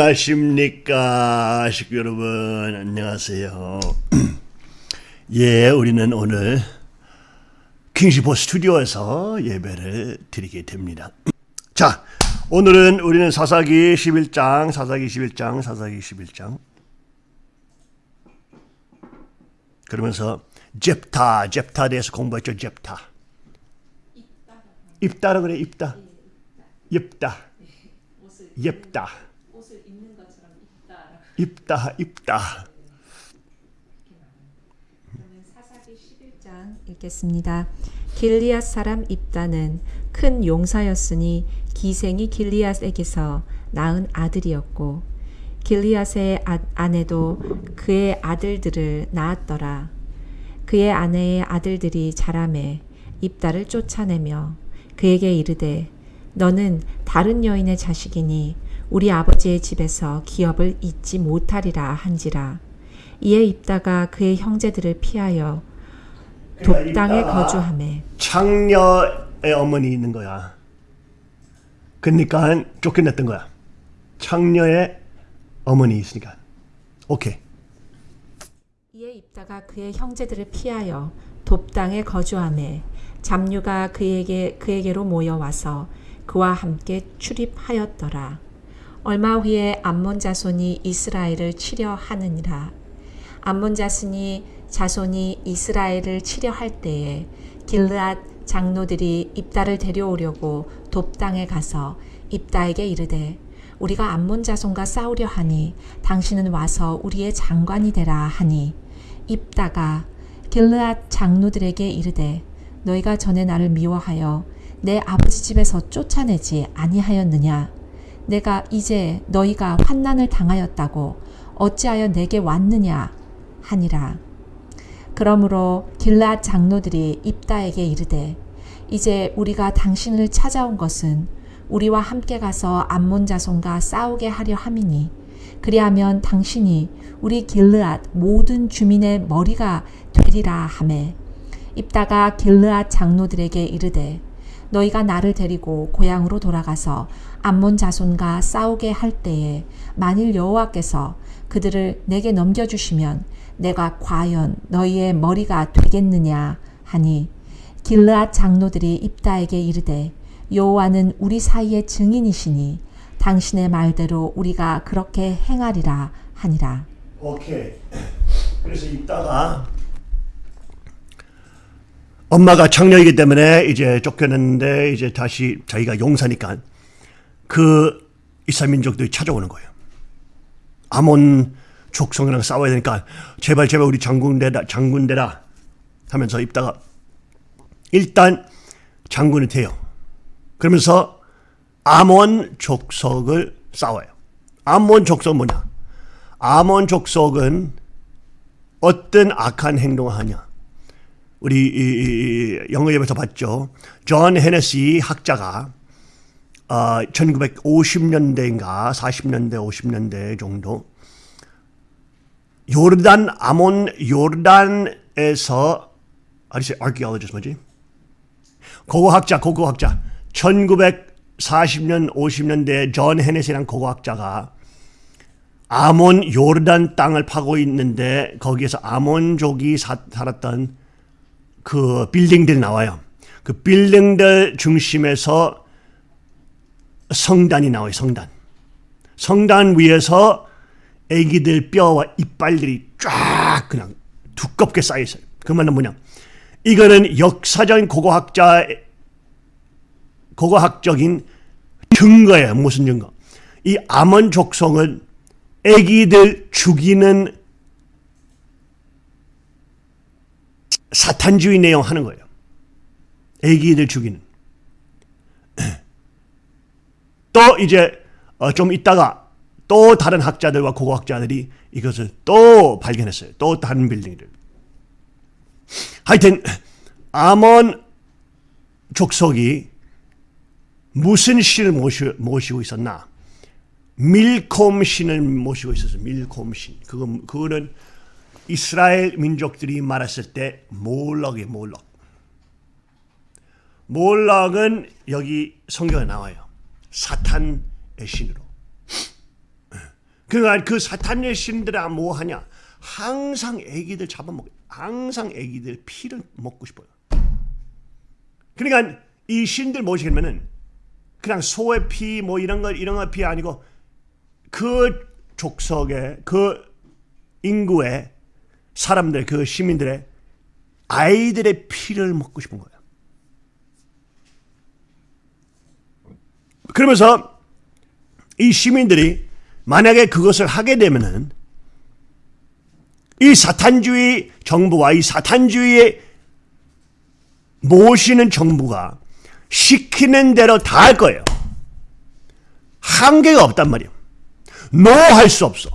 안녕하십니까? 식구 여러분 안녕하세요. 예 우리는 오늘 킹시포 스튜디오에서 예배를 드리게 됩니다. 자 오늘은 우리는 사사기 11장 사사기 11장 사사기 11장. 그러면서 잽타 잽타 대해서 공부했죠 잽타. 입다라 그래 입다. 입다 옅다. 옷을 입는 것처럼 입다. 입다, 입다. 사사기 11장 읽겠습니다. 길리앗 사람 입다는 큰 용사였으니 기생이 길리앗에게서 낳은 아들이었고 길리앗의 아, 아내도 그의 아들들을 낳았더라. 그의 아내의 아들들이 자라매 입다를 쫓아내며 그에게 이르되 너는 다른 여인의 자식이니 우리 아버지의 집에서 기업을 잊지 못하리라 한지라. 이에 입다가 그의 형제들을 피하여 독당에 거주함에 창녀의 어머니 있는 거야. 그러니까 쫓겨냈던 거야. 창녀의 어머니 있으니까. 오케이. 이에 입다가 그의 형제들을 피하여 돕당에 거주함에 잡류가 그에게 그에게로 모여 와서 그와 함께 출입하였더라. 얼마 후에 암몬 자손이 이스라엘을 치려 하느니라. 암몬 자손이 자손이 이스라엘을 치려 할 때에 길르앗 장로들이 입다를 데려오려고 돕당에 가서 입다에게 이르되 우리가 암몬 자손과 싸우려 하니 당신은 와서 우리의 장관이 되라 하니 입다가 길르앗 장로들에게 이르되 너희가 전에 나를 미워하여 내 아버지 집에서 쫓아내지 아니하였느냐? 내가 이제 너희가 환난을 당하였다고 어찌하여 내게 왔느냐? 하니라. 그러므로 길라 장로들이 입다에게 이르되 이제 우리가 당신을 찾아온 것은 우리와 함께 가서 암몬 자손과 싸우게 하려 함이니 그리하면 당신이 우리 길르앗 모든 주민의 머리가 되리라 하매 입다가 길르앗 장로들에게 이르되 너희가 나를 데리고 고향으로 돌아가서 암몬 자손과 싸우게 할 때에 만일 여호와께서 그들을 내게 넘겨주시면 내가 과연 너희의 머리가 되겠느냐 하니 길르앗 장로들이 입다에게 이르되 여호와는 우리 사이의 증인이시니 당신의 말대로 우리가 그렇게 행하리라 하니라. 오케이. 그래서 입다가 엄마가 창녀이기 때문에 이제 쫓겨났는데 이제 다시 자기가 용사니까 그 이스라엘 민족들이 찾아오는 거예요. 아몬 족속이랑 싸워야 되니까 제발 제발 우리 장군 되라 장군 되라 하면서 입다가 일단 장군이 돼요. 그러면서 아몬 족속을 싸워요. 아몬 족속 뭐냐? 아몬 족속은 어떤 악한 행동을 하냐? 우리 영어 예배에서 봤죠. 존 헤네시 학자가 어, 1950년대인가 40년대 50년대 정도 요르단 아몬 요르단에서 아리세 archaeologist 뭐지? 고고학자 고고학자 1940년 50년대 존 헤네시라는 고고학자가 아몬 요르단 땅을 파고 있는데 거기에서 아몬족이 사, 살았던 그 빌딩들 나와요. 그 빌딩들 중심에서 성단이 나와요. 성단. 성단 위에서 애기들 뼈와 이빨들이 쫙 그냥 두껍게 쌓여 있어요. 그 말은 뭐냐? 이거는 역사적인 고고학자 고고학적인 증거예요. 무슨 증거? 이 아몬 족속은 애기들 죽이는 사탄주의 내용 하는 거예요. 애기들 죽이는. 또 이제 어, 좀 있다가 또 다른 학자들과 고고학자들이 이것을 또 발견했어요. 또 다른 빌딩들. 하여튼 아몬 족속이 무슨 신을 모시, 모시고 있었나? 밀콤 신을 모시고 있었어요. 밀콤 신. 그거, 그거는 이스라엘 민족들이 말했을 때 몰락이 몰락. 몰락은 여기 성경에 나와요. 사탄의 신으로. 그러니까 그 사탄의 신들아 뭐 하냐? 항상 애기들 잡아먹어. 항상 애기들 피를 먹고 싶어요. 그러니까 이 신들 뭐시냐면은 그냥 소의 피 뭐 이런 거 이런 거 피 아니고 그 족속의 그 인구의 사람들 그 시민들의 아이들의 피를 먹고 싶은 거예요. 그러면서 이 시민들이 만약에 그것을 하게 되면은 이 사탄주의 정부와 이 사탄주의에 모시는 정부가 시키는 대로 다 할 거예요. 한계가 없단 말이에요. 노할 수 없어.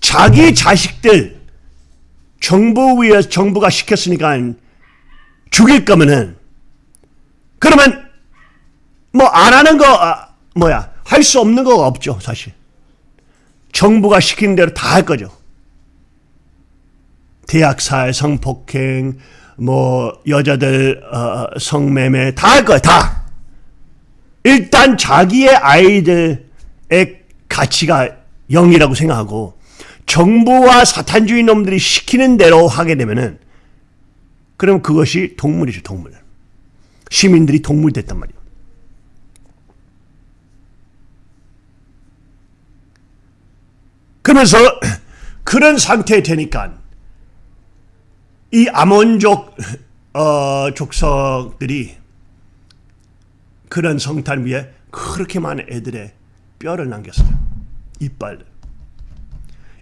자기 자식들 정부 위에 정부가 시켰으니까 죽일 거면은 그러면 뭐 안 하는 거 아, 뭐야 할 수 없는 거 없죠 사실. 정부가 시키는 대로 다 할 거죠. 대학살, 성폭행, 뭐 여자들 어, 성매매 다 할 거야 다. 일단 자기의 아이들의 가치가 영이라고 생각하고 정부와 사탄주의 놈들이 시키는 대로 하게 되면은 그럼 그것이 동물이죠 동물. 시민들이 동물 됐단 말이에요. 그러면서 그런 상태 되니까 이 아몬족 어, 족속들이 그런 성탄 위에 그렇게 많은 애들의 뼈를 남겼어요. 이빨을.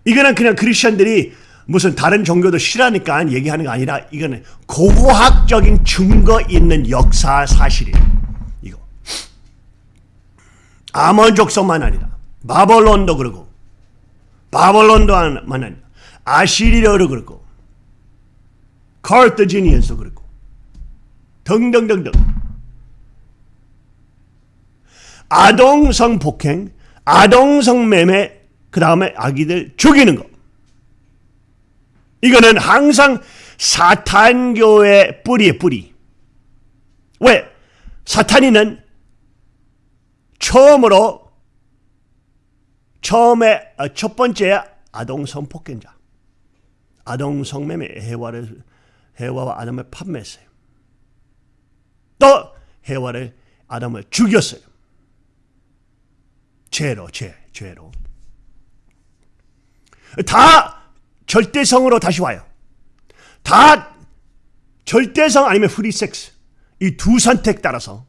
이거는 그냥 크리스천들이 무슨 다른 종교도 싫어하니까 얘기하는 거 아니라 이거는 고고학적인 증거 있는 역사 사실이에요. 이거. 아몬 족속만 아니라 바벌론도 그러고 바벌론도만 아니라 아시리아도 그렇고 카르타지니언도 그렇고 등등등등 아동성 폭행, 아동성 매매, 그 다음에 아기들 죽이는 거. 이거는 항상 사탄교의 뿌리의 뿌리. 왜? 사탄이는 처음으로 처음에 어, 첫 번째 아동 성폭행자, 아동 성매매 해와를 해와와 아담을 판매했어요. 또 해와를 아담을 죽였어요. 죄로 죄 죄로 다 절대성으로 다시 와요. 다 절대성 아니면 프리섹스 이 두 선택 따라서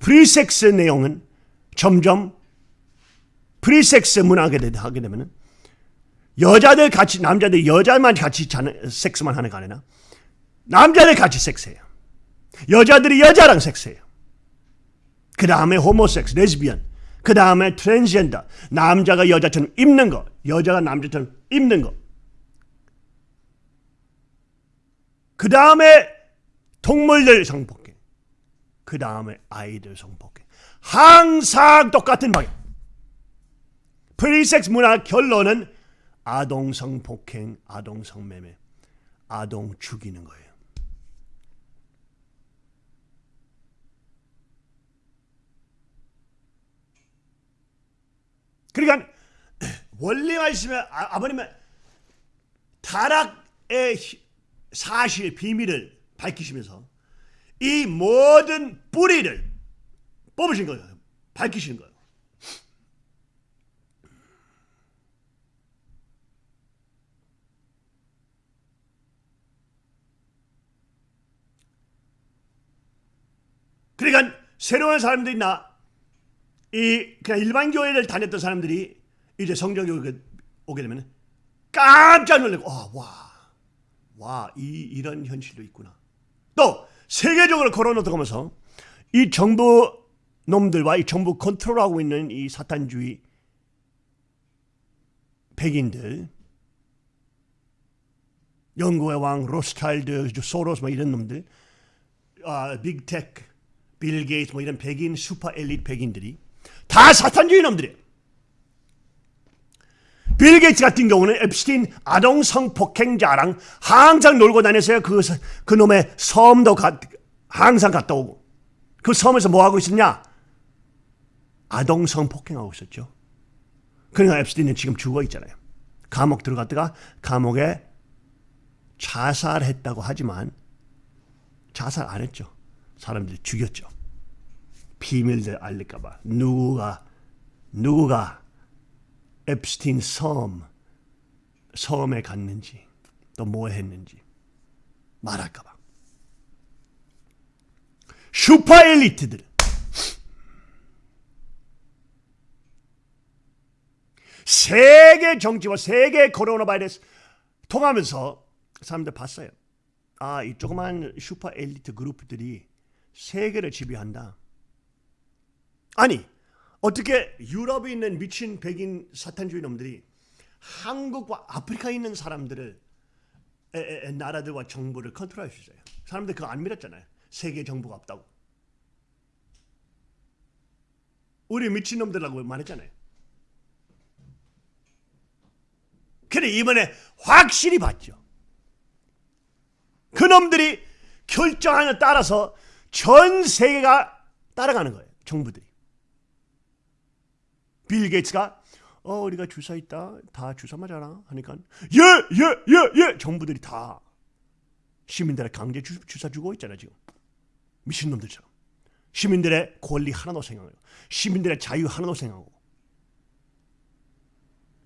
프리섹스 내용은 점점 프리섹스 문화하게 하게 되면은 여자들 같이 남자들 여자만 같이 자는 섹스만 하는 거 아니라 남자들 같이 섹스해요. 여자들이 여자랑 섹스해요. 그 다음에 homosex, 레즈비언, 그 다음에 트랜스젠더, 남자가 여자처럼 입는 거, 여자가 남자처럼 입는 거. 그 다음에 동물들 성폭행, 그 다음에 아이들 성폭행. 항상 똑같은 방향. 프리섹스 문화 결론은 아동 성폭행, 아동 성매매, 아동 죽이는 거예요. 그러니까 원리 말씀에 아, 아버님은 타락의 사실 비밀을 밝히시면서 이 모든 뿌리를 뽑으신 거예요. 밝히시는 거예요. 그러니까 새로운 사람들이 나 이 그냥 일반 교회를 다녔던 사람들이 이제 성경교회 오게 되면 깜짝 놀라고 아, 와, 와, 이 이런 현실도 있구나. 또 세계적으로 걸어놓고 가면서 이 정부 놈들과 이 정부 컨트롤하고 있는 이 사탄주의 백인들, 영국의 왕 로스차일드, 소로스 뭐 이런 놈들, 아, 빅테크, 빌 게이츠 뭐 이런 백인 슈퍼 엘리트 백인들이 다 사탄주의 놈들이에요. 빌 게이츠 같은 경우는 앱스틴 아동 성폭행자랑 항상 놀고 다녔어요. 그, 그 놈의 섬도 가, 항상 갔다 오고. 그 섬에서 뭐 하고 있었냐? 아동 성폭행하고 있었죠. 그러니까 앱스틴은 지금 죽어 있잖아요. 감옥 들어갔다가 감옥에 자살했다고 하지만 자살 안 했죠. 사람들이 죽였죠. 비밀들 알릴까봐 누구가 누구가 앱스틴 섬 섬에 갔는지 또 뭐 했는지 말할까봐 슈퍼 엘리트들 세계 정치와 세계 코로나 바이러스 통하면서 사람들 봤어요. 아, 이 조그만 슈퍼 엘리트 그룹들이 세계를 지배한다. 아니, 어떻게 유럽에 있는 미친 백인 사탄주의 놈들이 한국과 아프리카에 있는 사람들을 에, 에, 에, 나라들과 정부를 컨트롤할 수 있어요. 사람들 그거 안 믿었잖아요. 세계 정부가 없다고. 우리 미친 놈들라고 말했잖아요. 그래 이번에 확실히 봤죠. 그놈들이 결정하는 따라서 전 세계가 따라가는 거예요. 정부들이. 빌 게이츠가 어 우리가 주사 있다. 다 주사 맞아라. 하니까 예예 예 예. 정부들이 다 시민들의 강제 주, 주사 주고 있잖아 지금. 미친놈들처럼. 시민들의 권리 하나도 생각하고 시민들의 자유 하나도 생각하고.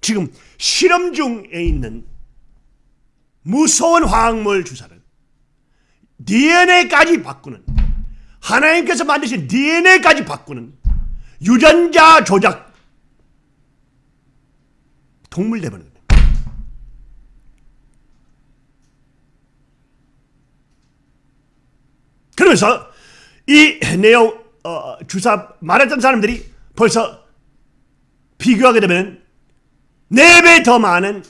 지금 실험 중에 있는 무서운 화학물 주사를 DNA까지 바꾸는 하나님께서 만드신 DNA까지 바꾸는 유전자 조작 동물 거예요. 그러면서 이 내용 어, 주사 말했던 사람들이 벌써 비교하게 되면 네배더 많은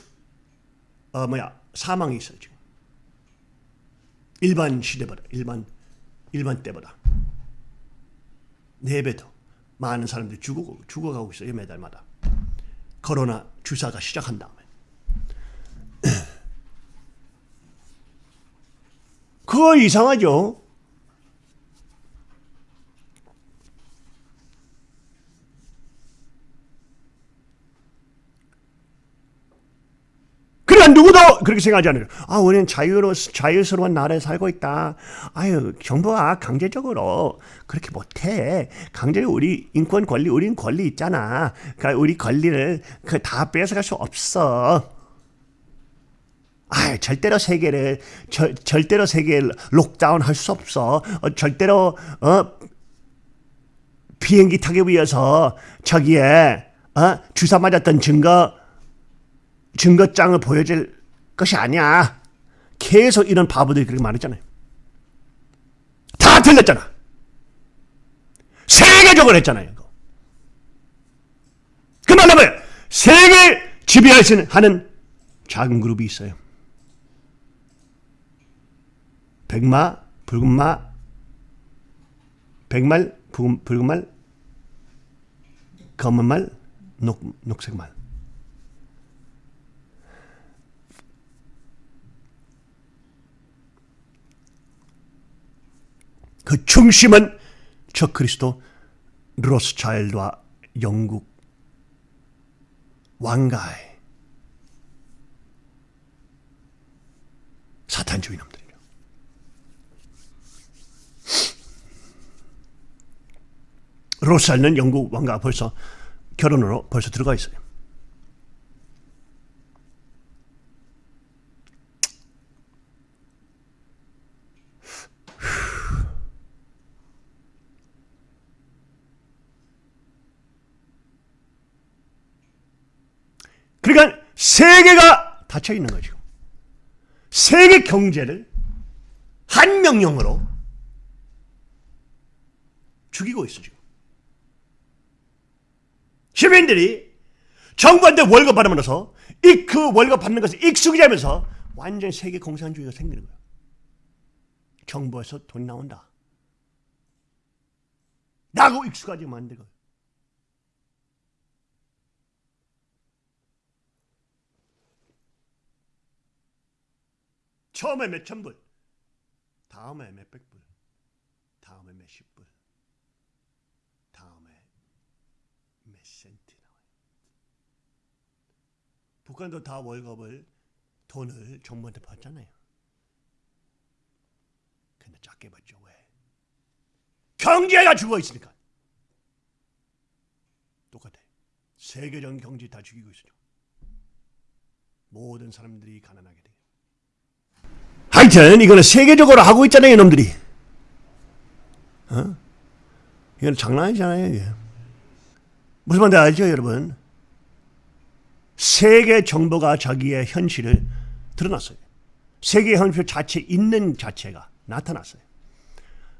어 뭐야 사망이 있어요 지금. 일반 시대보다 일반 일반 때보다. 네배더 많은 사람들이 죽어 죽어가고 있어요 매달마다 코로나 주사가 시작한 다음에 그거 이상하죠. 누구도 그렇게 생각하지 않아요. 아, 우리는 자유로, 자유스러운 나라에 살고 있다. 아유, 정부가 강제적으로 그렇게 못해. 강제로 우리 인권 권리, 우린 권리 있잖아. 그러니까 우리 권리를 그다 뺏어갈 수 없어. 아, 절대로 세계를 절, 절대로 세계를 록다운 할 수 없어. 어, 절대로 어 비행기 타기 위해서 저기에 어 주사 맞았던 증거 증거장을 보여줄 것이 아니야. 계속 이런 바보들이 그렇게 말했잖아요. 다 틀렸잖아. 세계적으로 했잖아요. 그 말하면 세계 지배할 수 하는 작은 그룹이 있어요. 백마, 붉은마, 백말, 붉은, 붉은말, 검은말, 녹, 녹색말. 그 중심은 저 그리스도 로스차일드와 영국 왕가의 사탄주의 놈들이요. 로스차일드는 영국 왕가 벌써 결혼으로 벌써 들어가 있어요. 그러니까 세계가 닫혀 있는 거죠. 세계 경제를 한 명령으로 죽이고 있어 지금. 시민들이 정부한테 월급 받으면서 이 그 월급 받는 것을 익숙해지면서 완전 세계 공산주의가 생기는 거예요. 정부에서 돈 나온다. 라고 익숙하지 만들고 처음에 몇천 불, 다음에 몇백 불, 다음에 몇십 불, 다음에 몇 센트 나와요. 북한도 다 월급을 돈을 정부한테 받잖아요. 근데 작게 받죠 왜? 경제가 죽어 있으니까. 똑같아. 세계적인 경제 다 죽이고 있어요. 모든 사람들이 가난하게 돼. 하여튼 이거는 세계적으로 하고 있잖아요, 이놈들이. 어? 이건 장난 아니잖아요, 이게. 무슨 말인지 알죠, 여러분? 세계 정부가 자기의 현실을 드러났어요. 세계 현실 자체 있는 자체가 나타났어요.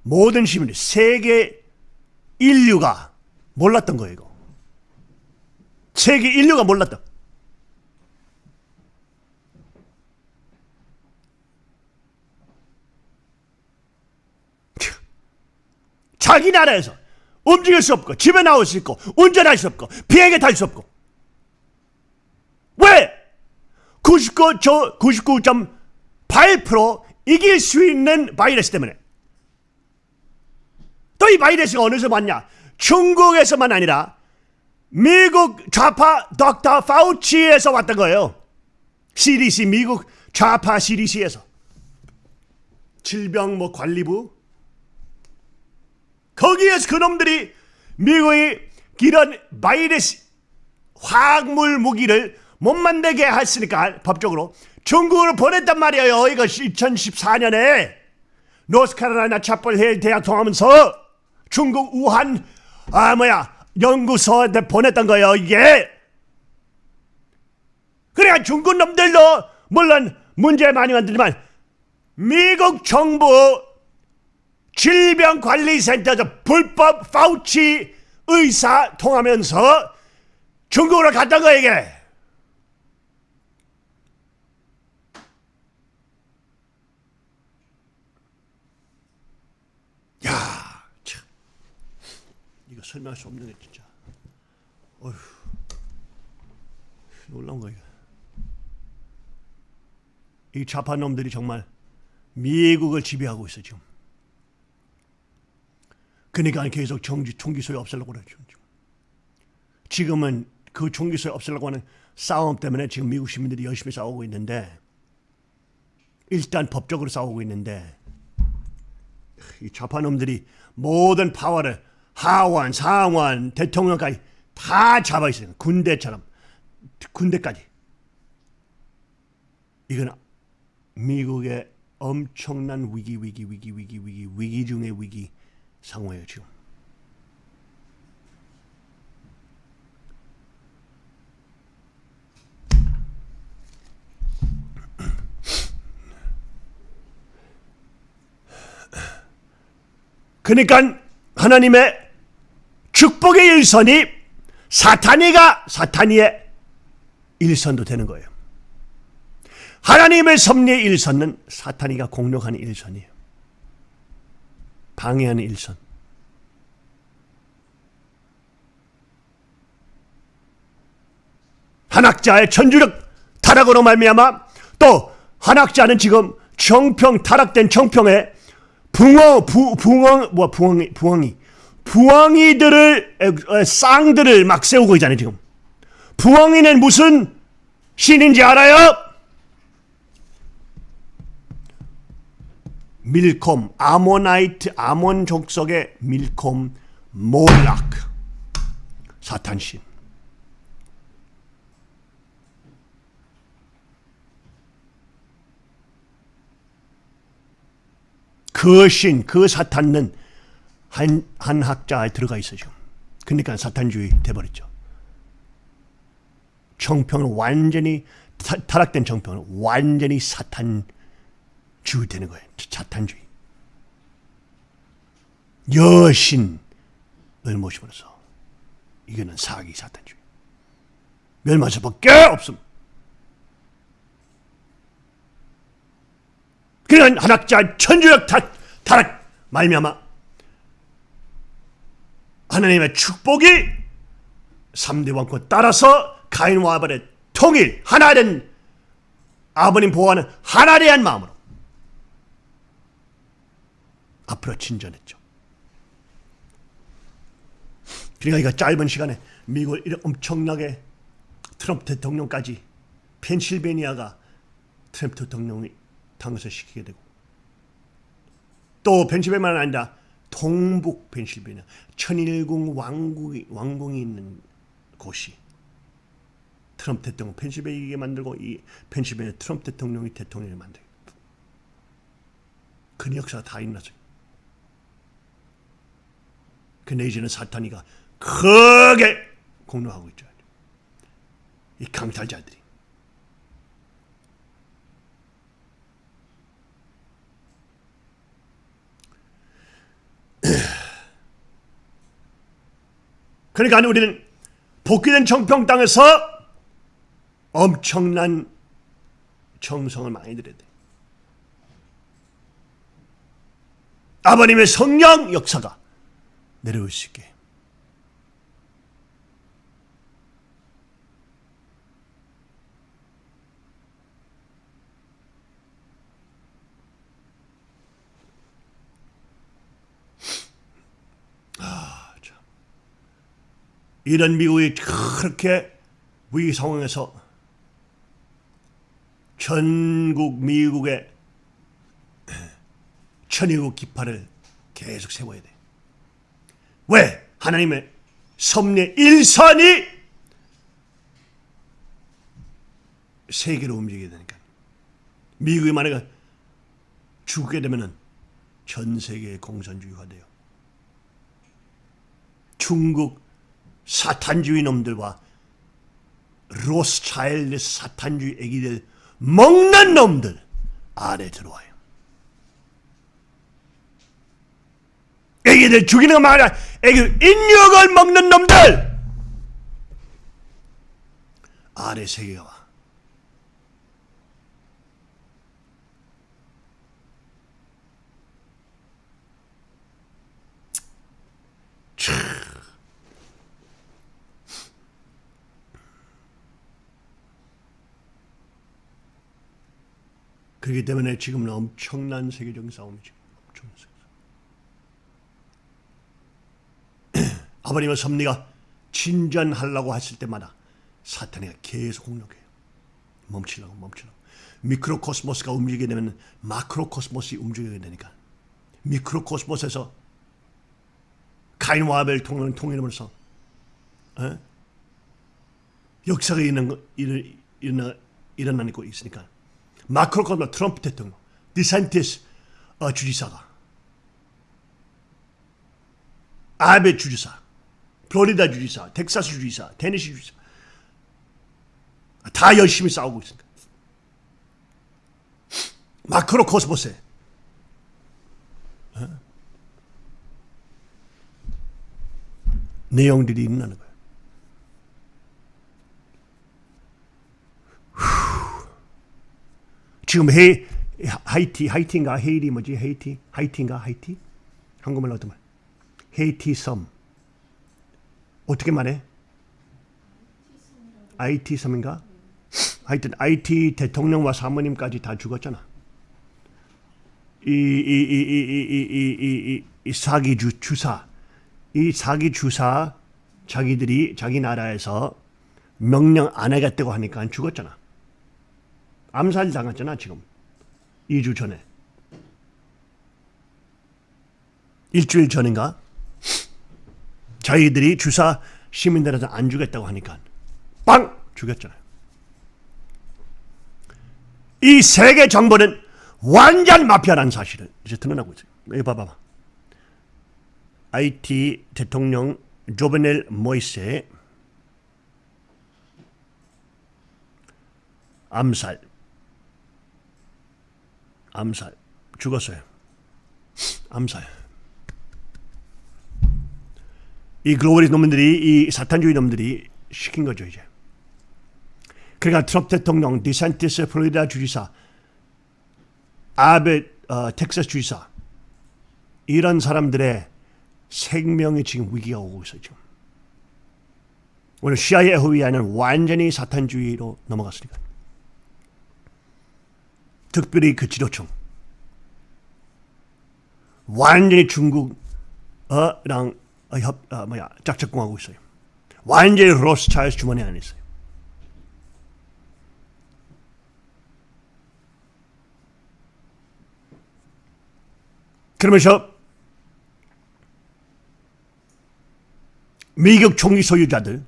모든 시민이 세계 인류가 몰랐던 거예요, 이거. 세계 인류가 몰랐던. 자기 나라에서 움직일 수 없고 집에 나올 수 있고 운전할 수 없고 비행기 탈 수 없고 왜? 99, 저99.8% 이길 수 있는 바이러스 때문에 또 이 바이러스가 어디서 왔냐? 중국에서만 아니라 미국 좌파 덕터 파우치에서 왔던 거예요. CDC 미국 좌파 CDC에서 질병 뭐 관리부 거기에서 그놈들이 미국이 이런 바이러스 화학물 무기를 못 만들게 했으니까 법적으로 중국으로 보냈단 말이에요. 이거 2014년에 노스카로라이나 차펄힐 대학 통하면서 중국 우한 아 뭐야 연구소에 보냈던 거예요. 이게 그래야 중국 놈들도 물론 문제 많이 만들지만 미국 정부 질병관리센터에서 불법 파우치 의사 통하면서 중국으로 갔던 거 이게. 야, 참. 이거 설명할 수 없는 게 진짜. 어휴. 놀라운 거 이거. 이 좌파 놈들이 정말 미국을 지배하고 있어 지금. 그러니까 계속 정지 총기 소리 없애려고 그러죠. 지금은 그 총기 소리 없애려고 하는 싸움 때문에 지금 미국 시민들이 열심히 싸우고 있는데 일단 법적으로 싸우고 있는데 이 좌파놈들이 모든 파워를 하원, 상원, 대통령까지 다 잡아 있어요. 군대처럼 군대까지. 이건 미국의 엄청난 위기, 위기, 위기, 위기, 위기, 위기 중의 위기. 상호예요 지금. 그러니까 하나님의 축복의 일선이 사탄이가 사탄이의 일선도 되는 거예요. 하나님의 섭리의 일선은 사탄이가 공격하는 일선이에요. 방해하는 일선. 한학자의 천주력 타락으로 말미암아 또 한학자는 지금 정평 타락된 정평에 붕어 부, 붕어 뭐 부엉이 부엉이 부엉이들을 쌍들을 막 세우고 있잖아요 지금 부엉이는 무슨 신인지 알아요? 밀콤 아모나이트 아몬 족속의 밀콤 몰락 사탄신 그 신, 그 사탄은 한, 한 학자에 들어가 있어 지금. 그러니까 사탄주의 돼버렸죠. 정평은 완전히 타, 타락된 정평은 완전히 사탄 주의 되는 거예요. 사탄주의. 여신을 모시면서 이거는 사기 사탄주의. 멸망할 수밖에 없음. 그러니까 한학자 천주력 타락 말미암아 하나님의 축복이 3대 왕권 따라서 가인과 아벨의 통일 하나된 아버님 보호하는 하나에 대한 마음으로 앞으로 진전했죠. 그러니까 이거 짧은 시간에 미국을 이렇게 엄청나게 트럼프 대통령까지 펜실베니아가 트럼프 대통령이 당선시키게 되고 또 펜실베니아만 아니라 동북 펜실베니아 천일궁 왕국이 왕궁이 있는 곳이 트럼프 대통령 펜실베니아에 만들고 이 펜실베니아 트럼프 대통령이 대통령을 만들고 그 역사가 다 있나죠. 근데 이제는 사탄이가 크게 공로하고 있죠. 이 강탈자들이. 그러니까 우리는 복귀된 정평 땅에서 엄청난 정성을 많이 들여야 돼. 아버님의 성령 역사가 있게. 아, 참. 이런 미국이 그렇게 위기 상황에서 전국 미국의 천일국 기파를 계속 세워야 돼. 왜? 하나님의 섭리 일선이 세계로 움직이게 되니까. 미국이 만약에 죽게 되면은 전 세계의 공산주의가 돼요. 중국 사탄주의 놈들과 로스차일드 사탄주의 애기들 먹는 놈들 아래 들어와요. 애기들 죽이는 것만 아니라 애기들 인육을 먹는 놈들 아래 세계가 와. 참. 그렇기 때문에 지금은 엄청난 세계적인 싸움이죠. 엄청난 세계. 아버님의 섭리가 진전하려고 했을 때마다 사탄이가 계속 공격해요. 멈추라고 멈추라고. 미크로코스모스가 움직이게 되면 마크로코스모스이 움직이게 되니까 미크로코스모스에서 카인과 아벨 통일을 통일하면서 에? 역사가 일어난 거, 일어, 일어나, 일어나고 있으니까 macrocosmos 트럼프 대통령 디산티스 어, 주지사가 아베 주지사 플로리다 주지사 텍사스 주지사 테네시 주지사. 다 열심히 싸우고 있습니다. 마크로 코스모스에 어? 내용들이 일어나는 거예요. 후. 지금 헤 하이티 하이티인가? 헤일이 뭐지? 헤이티? 하이티인가? 하이티? 한국말로 어떤 말? 헤이티 섬 어떻게 말해? IT 섬인가? 하여튼 IT 대통령과 사모님까지 다 죽었잖아. 이, 이, 이, 이, 이, 이, 이, 이 사기 주, 주사. 이 사기 주사 자기들이 자기 나라에서 명령 안 하겠다고 하니까 죽었잖아. 암살 당했잖아 지금. 2주 전에. 일주일 전인가? 자기들이 주사 시민들한테 안 주겠다고 하니까 빵 죽였잖아요. 이 세계 정부는 완전 마피아라는 사실을 이제 드러나고 있어요. 여기 봐봐. 아이티 대통령 조베넬 모이세 암살 암살 죽었어요. 암살. 이 globalist 놈들이 이 사탄주의 놈들이 시킨 거죠 이제. 그러니까 트럼프 대통령, 디산티스 플로리다 주지사, 아베 어, 텍사스 주지사 이런 사람들의 생명이 지금 위기가 오고 있어요 지금. 오늘 CIA FBI는 완전히 사탄주의로 넘어갔으니까. 특별히 그 지도층 완전히 중국어랑 어, 어, 협, 아, 뭐야, 짝짝꿍하고 있어요. 완전히 로스차일스 주머니 안에 있어요. 그러면서 미국 총기 소유자들,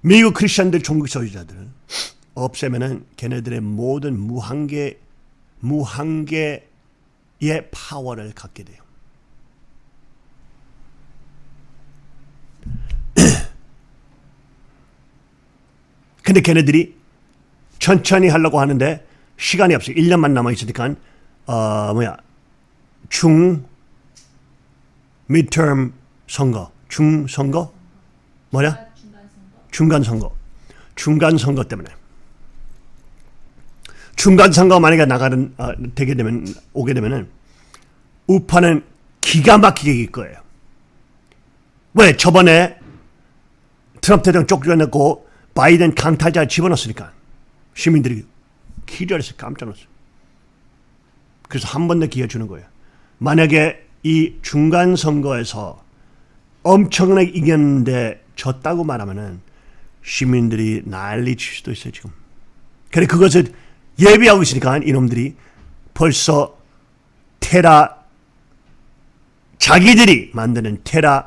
미국 크리스천들 총기 소유자들 없애면은 걔네들의 모든 무한계 무한계의 파워를 갖게 돼요. 근데 걔네들이 천천히 하려고 하는데 시간이 없어요. 1년만 남아 있으니까 어 뭐야 중 midterm 선거, 중 선거 뭐냐? 중간 선거. 중간 선거 때문에 중간 선거 만약에 나가는 어, 되게 되면 오게 되면은 우파는 기가 막히게 이길 거예요. 왜 저번에 트럼프 대통령 쫓겨냈고 바이든 강탈자 집어넣었으니까 시민들이 기절해서 깜짝 놀랐어요. 그래서 한 번 더 기회 주는 거예요. 만약에 이 중간 선거에서 엄청나게 이겼는데 졌다고 말하면은 시민들이 난리 칠 수도 있어요 지금. 그래 그것을 예비하고 있으니까 이놈들이 벌써 테라 자기들이 만드는 테라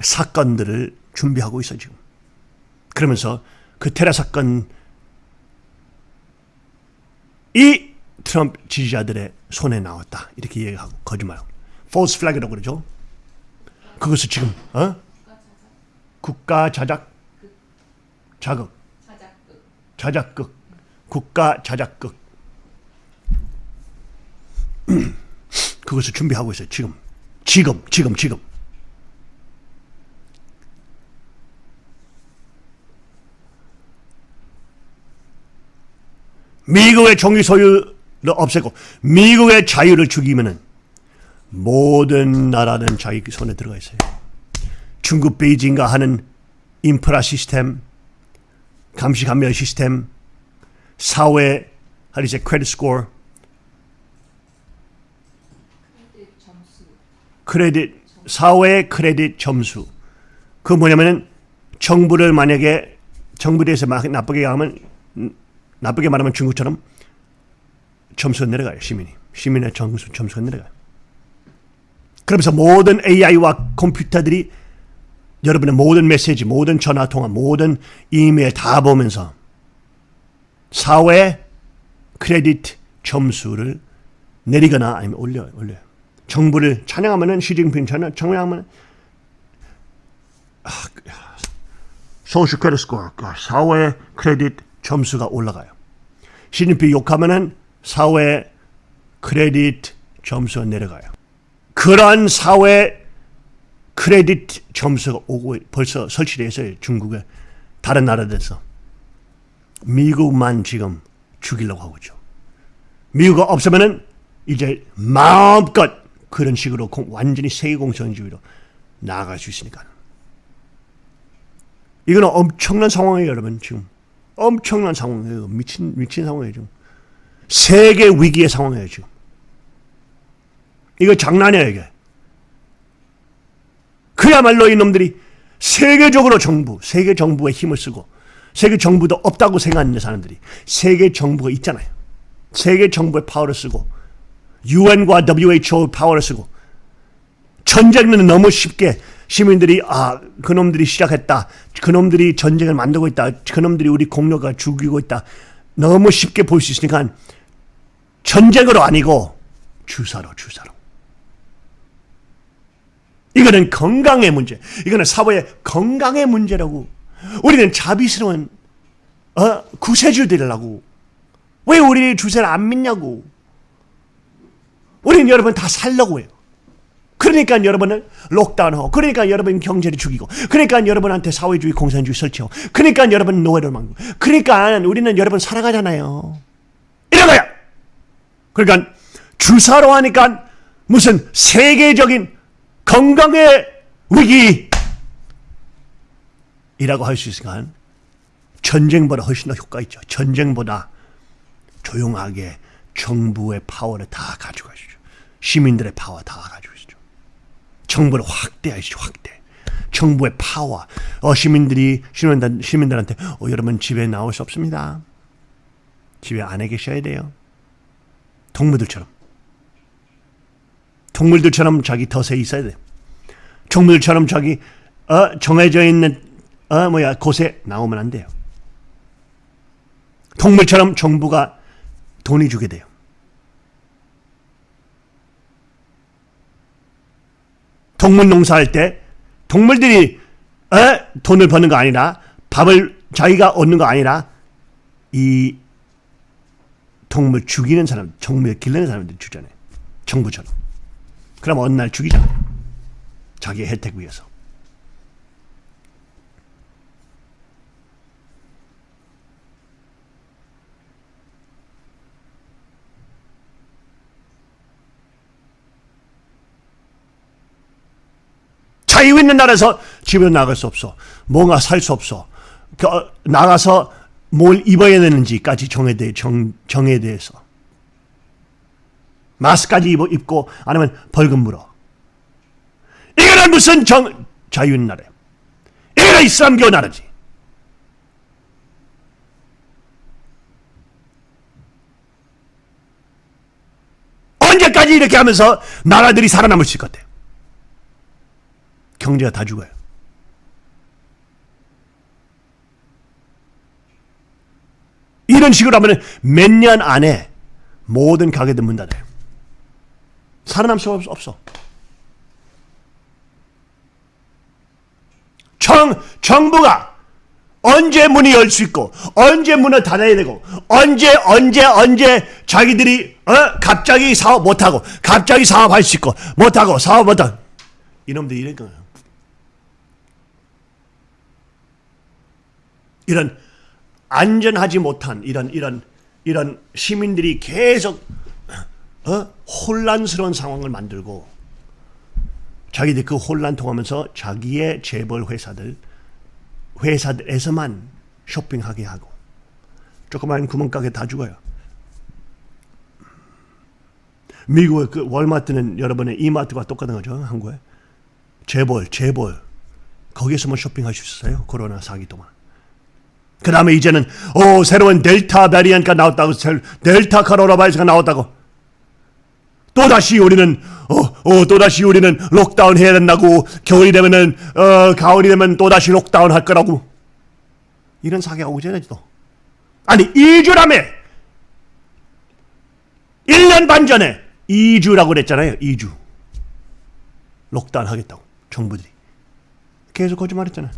사건들을 준비하고 있어 지금. 그러면서 그 테라 사건 이 트럼프 지지자들의 손에 나왔다. 이렇게 얘기하고 거짓말하고. False flag이라고 그러죠. 그것을 지금 어? 국가 자작 자극. 자작극. 국가 자작극. 그것을 준비하고 있어요. 지금. 지금 지금 지금 미국의 종이 소유를 없애고 미국의 자유를 죽이면은 모든 나라는 자기 손에 들어가 있어요. 중국 베이징과 하는 인프라 시스템, 감시 감면 시스템, 사회 you say credit score, 크레딧 사회 크레딧 점수. 그 뭐냐면은 정부를 만약에 정부에 대해서 막 나쁘게 하면 음, 나쁘게 말하면 중국처럼 점수가 내려가요 시민이 시민의 점수 점수가 내려가요. 그러면서 모든 AI와 컴퓨터들이 여러분의 모든 메시지, 모든 전화 통화, 모든 이메일 다 보면서 사회 크레딧 점수를 내리거나 아니면 올려요, 올려요. 정부를 찬양하면은 시진핑 찬양, 찬양하면 아, social credit score, 사회 크레딧 점수가 올라가요. 시진핑 욕하면은 사회 크레딧 점수가 내려가요. 그러한 사회 크레딧 점수가 오고 벌써 있어요. 중국에 다른 나라들에서 미국만 지금 죽이려고 하고 있죠. 미국이 없으면은 이제 마음껏 그런 식으로 공- 완전히 세계공산주의로 나아갈 수 있으니까. 이거는 엄청난 상황이에요, 여러분. 지금 엄청난 상황이에요. 미친 미친 상황이에요, 지금. 세계 위기의 상황이에요, 지금. 이거 장난이야, 이게. 그야말로 이놈들이 세계적으로 정부, 세계 정부의 힘을 쓰고 세계 정부도 없다고 생각하는 사람들이 세계 정부가 있잖아요. 세계 정부의 파워를 쓰고 UN과 WHO 파워를 쓰고 전쟁은 너무 쉽게 시민들이 아 그놈들이 시작했다. 그놈들이 전쟁을 만들고 있다. 그놈들이 우리 공로가 죽이고 있다. 너무 쉽게 볼 수 있으니까 전쟁으로 아니고 주사로 주사로. 이거는 건강의 문제. 이거는 사회의 건강의 문제라고. 우리는 자비스러운 어, 구세주들이라고. 왜 우리 주세를 안 믿냐고. 우리는 여러분 다 살려고 해요. 그러니까 여러분은 록다운하고, 그러니까 여러분 경제를 죽이고, 그러니까 여러분한테 사회주의 공산주의 설치하고, 그러니까 여러분 노예를 만고, 그러니까 우리는 여러분 살아가잖아요. 이런 거야. 그러니까 주사로 하니까 무슨 세계적인 건강의 위기이라고 할 수 있으니까 전쟁보다 훨씬 더 효과 있죠. 전쟁보다 조용하게 정부의 파워를 다 가지고 가시죠. 시민들의 파워 다 가지고 가시죠. 정부를 확대하시죠. 확대. 정부의 파워. 어, 시민들이 시민들, 시민들한테 어, 여러분 집에 나올 수 없습니다. 집에 안에 계셔야 돼요. 동무들처럼. 동물들처럼 자기 덫에 있어야 돼. 동물처럼 자기 어, 정해져 있는 어, 뭐야 곳에 나오면 안 돼요. 동물처럼 정부가 돈이 주게 돼요. 동물 농사할 때 동물들이 어, 돈을 버는 거 아니라 밥을 자기가 얻는 거 아니라 이 동물 죽이는 사람, 동물 기르는 사람들 주잖아요. 정부처럼. 그럼 어느 날 죽이잖아. 자기의 혜택 위해서. 자유 있는 나라에서 집에 나갈 수 없어. 뭔가 살 수 없어. 나가서 뭘 입어야 되는지까지 정에 대해 정, 정에 대해서 마스까지 입어, 입고 아니면 벌금 물어. 이거는 무슨 정 자유 있는 나라야. 이거는 이슬람교 나라지. 언제까지 이렇게 하면서 나라들이 살아남을 수 같아요? 경제가 다 죽어요. 이런 식으로 하면 몇 년 안에 모든 가게들 문 닫아요. 살아남을 수 없- 없어. 정, 정부가 언제 문이 열 수 있고, 언제 문을 닫아야 되고, 언제, 언제, 언제 자기들이, 어? 갑자기 사업 못하고, 갑자기 사업할 수 있고, 못하고, 사업 못하고. 이놈들이 이런 거예요. 이런 안전하지 못한 이런 이런 이런 시민들이 계속 어? 혼란스러운 상황을 만들고 자기들 그 혼란 통하면서 자기의 재벌 회사들 회사들에서만 쇼핑하게 하고 조그마한 구멍가게 다 죽어요. 미국의 그 월마트는 여러분의 이마트와 똑같은 거죠 한국에 재벌 재벌 거기에서만 쇼핑할 수 있어요 코로나 사기 동안. 그 다음에 이제는 오 새로운 Delta variant가 나왔다고 델타 코로나 바이러스가 나왔다고. 또 다시 우리는 어 어 또 다시 우리는 lockdown 해야 된다고. 겨울이 되면은 어 가을이 되면 또 다시 lockdown 할 거라고. 이런 사기가 오기 전에 또 아니 2주라며 1년 반 전에 2주라고 그랬잖아요 2주. 록다운 하겠다고 정부들이. 계속 거짓말했잖아요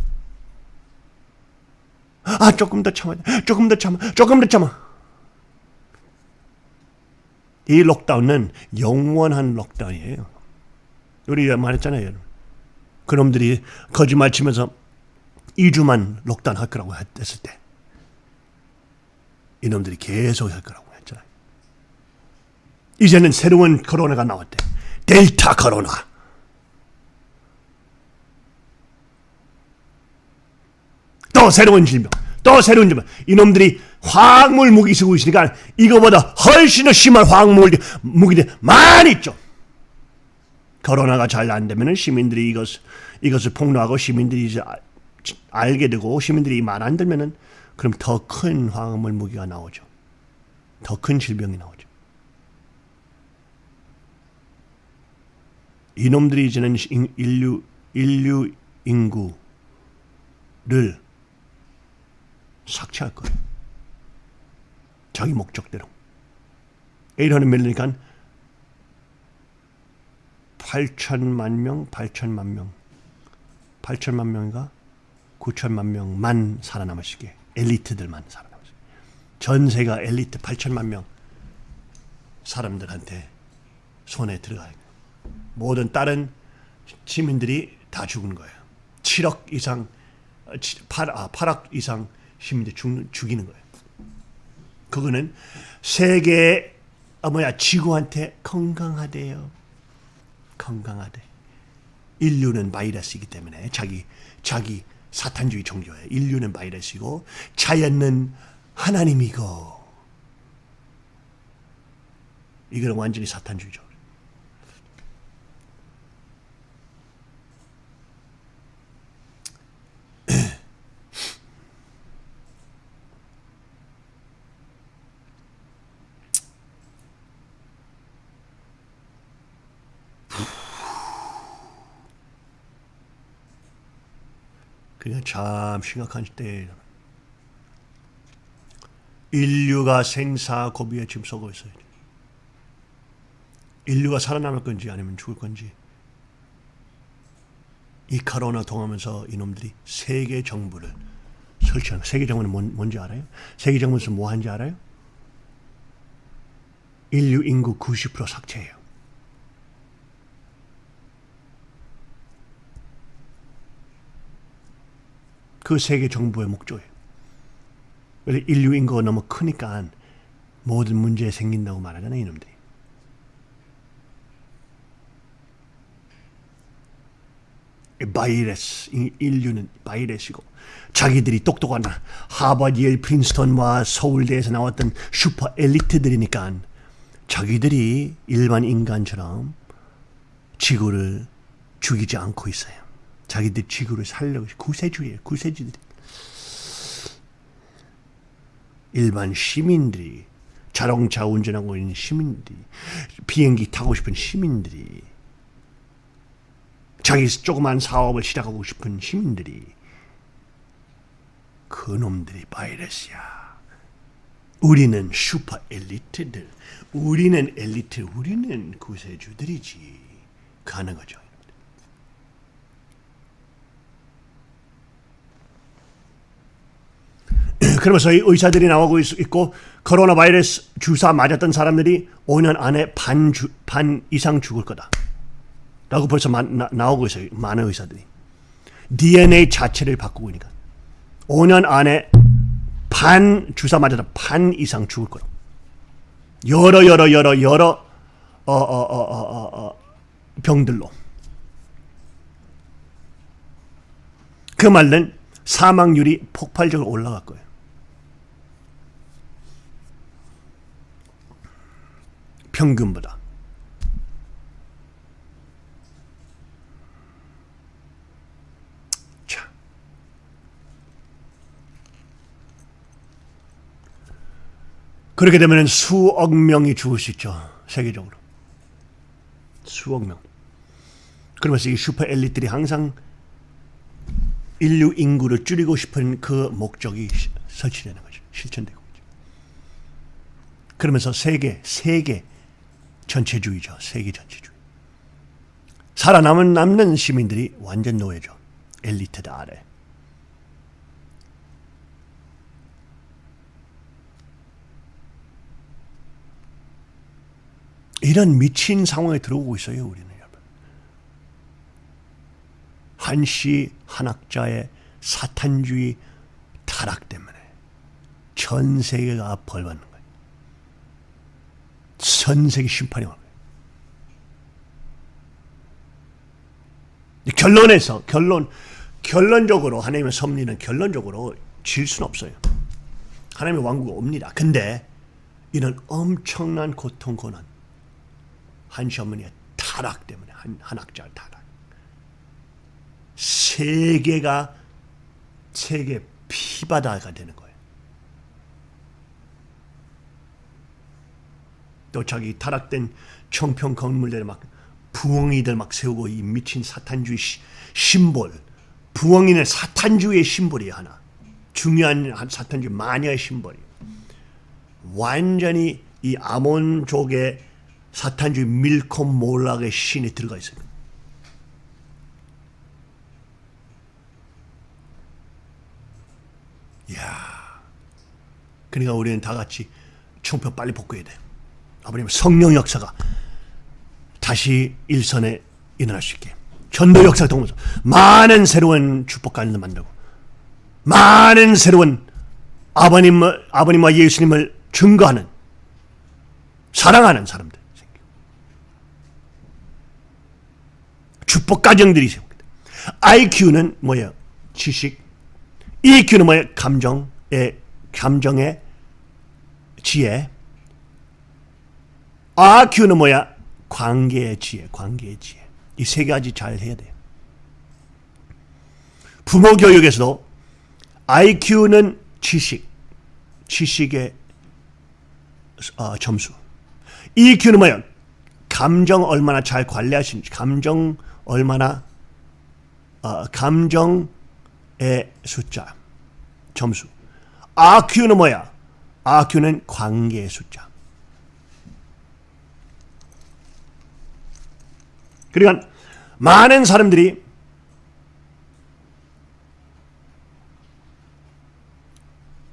아 조금 더 참아 조금 더 참아. 조금 더 참아. 이 록다운은 영원한 록다운이에요. 우리 말했잖아요. 그놈들이 거짓말 치면서 2주만 록다운 할 거라고 했을 때. 이놈들이 계속 할 거라고 했잖아요. 이제는 새로운 코로나가 나왔대. 델타 코로나 또 새로운 질병, 또 새로운 질병. 이놈들이 화학물 무기 쓰고 있으니까 이거보다 훨씬 더 심한 화학물 무기들 많이 있죠. 코로나가 잘 안 되면은 시민들이 이것 이것을 폭로하고 시민들이 이제 아- 알게 되고 시민들이 말 안 들면은 그럼 더 큰 화학물 무기가 나오죠. 더 큰 질병이 나오죠. 이놈들이 이제는 인- 인류 인류 인구를 삭제할 거예요. 자기 목적대로. 800 밀리니까 8천만 명, 8천만 명, 8천만 명인가 9천만 명만 살아남으시게 엘리트들만 살아남으시게 전세가 엘리트 8천만 명 사람들한테 손에 들어가요. 모든 다른 시민들이 다 죽은 거예요. 7억 이상, 8, 아, 8억 이상 시민들 죽는, 죽이는 거예요. 그거는 세계, 아, 뭐야, 지구한테 건강하대요. 건강하대. 인류는 바이러스이기 때문에 자기, 자기 사탄주의 종교예요. 인류는 바이러스이고 자연은 하나님이고 이거는 완전히 사탄주의죠. 참 심각한 때에 인류가 생사 고비에 지금 쏘고 있어요. 인류가 살아남을 건지 아니면 죽을 건지 이 코로나 통하면서 이놈들이 세계 정부를 설치하는 세계 정부는 뭔, 뭔지 알아요? 세계 정부에서 뭐 하는지 알아요? 인류 인구 90% 삭제해요. 그 세계 정부의 목적이에요. 그래서 인류 인구가 너무 크니까 모든 문제 생긴다고 말하잖아요, 이놈들이. 바이러스, 이 인류는 바이러스이고 자기들이 똑똑한 하버드, 예 프린스턴과 서울대에서 나왔던 슈퍼 엘리트들이니까 자기들이 일반 인간처럼 지구를 죽이지 않고 있어요. 자기들 지구를 살려고 구세주예요. 구세주들이. 일반 시민들이 자동차 운전하고 있는 시민들이 비행기 타고 싶은 시민들이 자기 조그만 사업을 시작하고 싶은 시민들이 그놈들이 바이러스야. 우리는 슈퍼 엘리트들, 우리는 엘리트, 우리는 구세주들이지. 가는 거죠. 그러면서 이 의사들이 나오고 있- 있고 코로나 바이러스 주사 맞았던 사람들이 5년 안에 반, 주, 반 이상 죽을 거다. 라고 벌써 마, 나, 나오고 있어요. 많은 의사들이. DNA 자체를 바꾸고 있으니까. 5년 안에 반 주사 맞아서 반 이상 죽을 거다. 여러 여러 여러 여러 어, 어, 어, 어, 어, 어, 병들로. 그 말은 사망률이 폭발적으로 올라갈 거예요. 평균보다. 자. 그렇게 되면 수억 명이 죽을 수 있죠. 세계적으로. 수억 명. 그러면서 이 슈퍼 엘리트들이 항상 인류 인구를 줄이고 싶은 그 목적이 시- 설치되는 거죠. 실천되고 있죠. 그러면서 세계, 세계 전체주의죠. 세계 전체주의. 살아남은 남는 시민들이 완전 노예죠. 엘리트들 아래. 이런 미친 상황에 들어오고 있어요, 우리는 여러분. 한시 한학자의 사탄주의 타락 때문에 전 세계가 벌받는 거예요. 전 세계 심판이 거예요. 결론에서 결론 결론적으로 하나님의 섭리는 결론적으로 질 수는 없어요. 하나님의 왕국이 옵니다. 근데 이런 엄청난 고통 고난 한시 어머니의 타락 때문에 한, 한 학자 타락 세계가 세계 피바다가 되는 거예요. 또 자기 타락된 청평 건물들 막 부엉이들 막 세우고 이 미친 사탄주의 시, 심볼 부엉이는 사탄주의의 심볼이 하나 중요한 한 사탄주의 마녀의 심볼이 완전히 이 아몬족의 사탄주의 밀콤 몰렉의 신이 들어가 있어요. 이야. 그러니까 우리는 다 같이 총표 빨리 복구해야 돼요. 아버님 성령 역사가 다시 일선에 일어날 수 있게 전도 역사 통해서 많은 새로운 축복관을 만들고 많은 새로운 아버님 아버님과 예수님을 증거하는 사랑하는 사람들 생기고 축복 가정들이 생깁니다. IQ는 뭐예요? 지식. EQ는 뭐예요? 감정의 감정의 지혜. RQ는 뭐야? 관계의 지혜, 관계의 지혜. 이 세 가지 잘 해야 돼요. 부모 교육에서도 IQ는 지식, 지식의 어, 점수. EQ는 뭐야? 감정 얼마나 잘 관리하시는지, 감정 얼마나 어, 감정 숫자. 점수. RQ는 뭐야? RQ는 관계의 숫자. 그러니까 많은 사람들이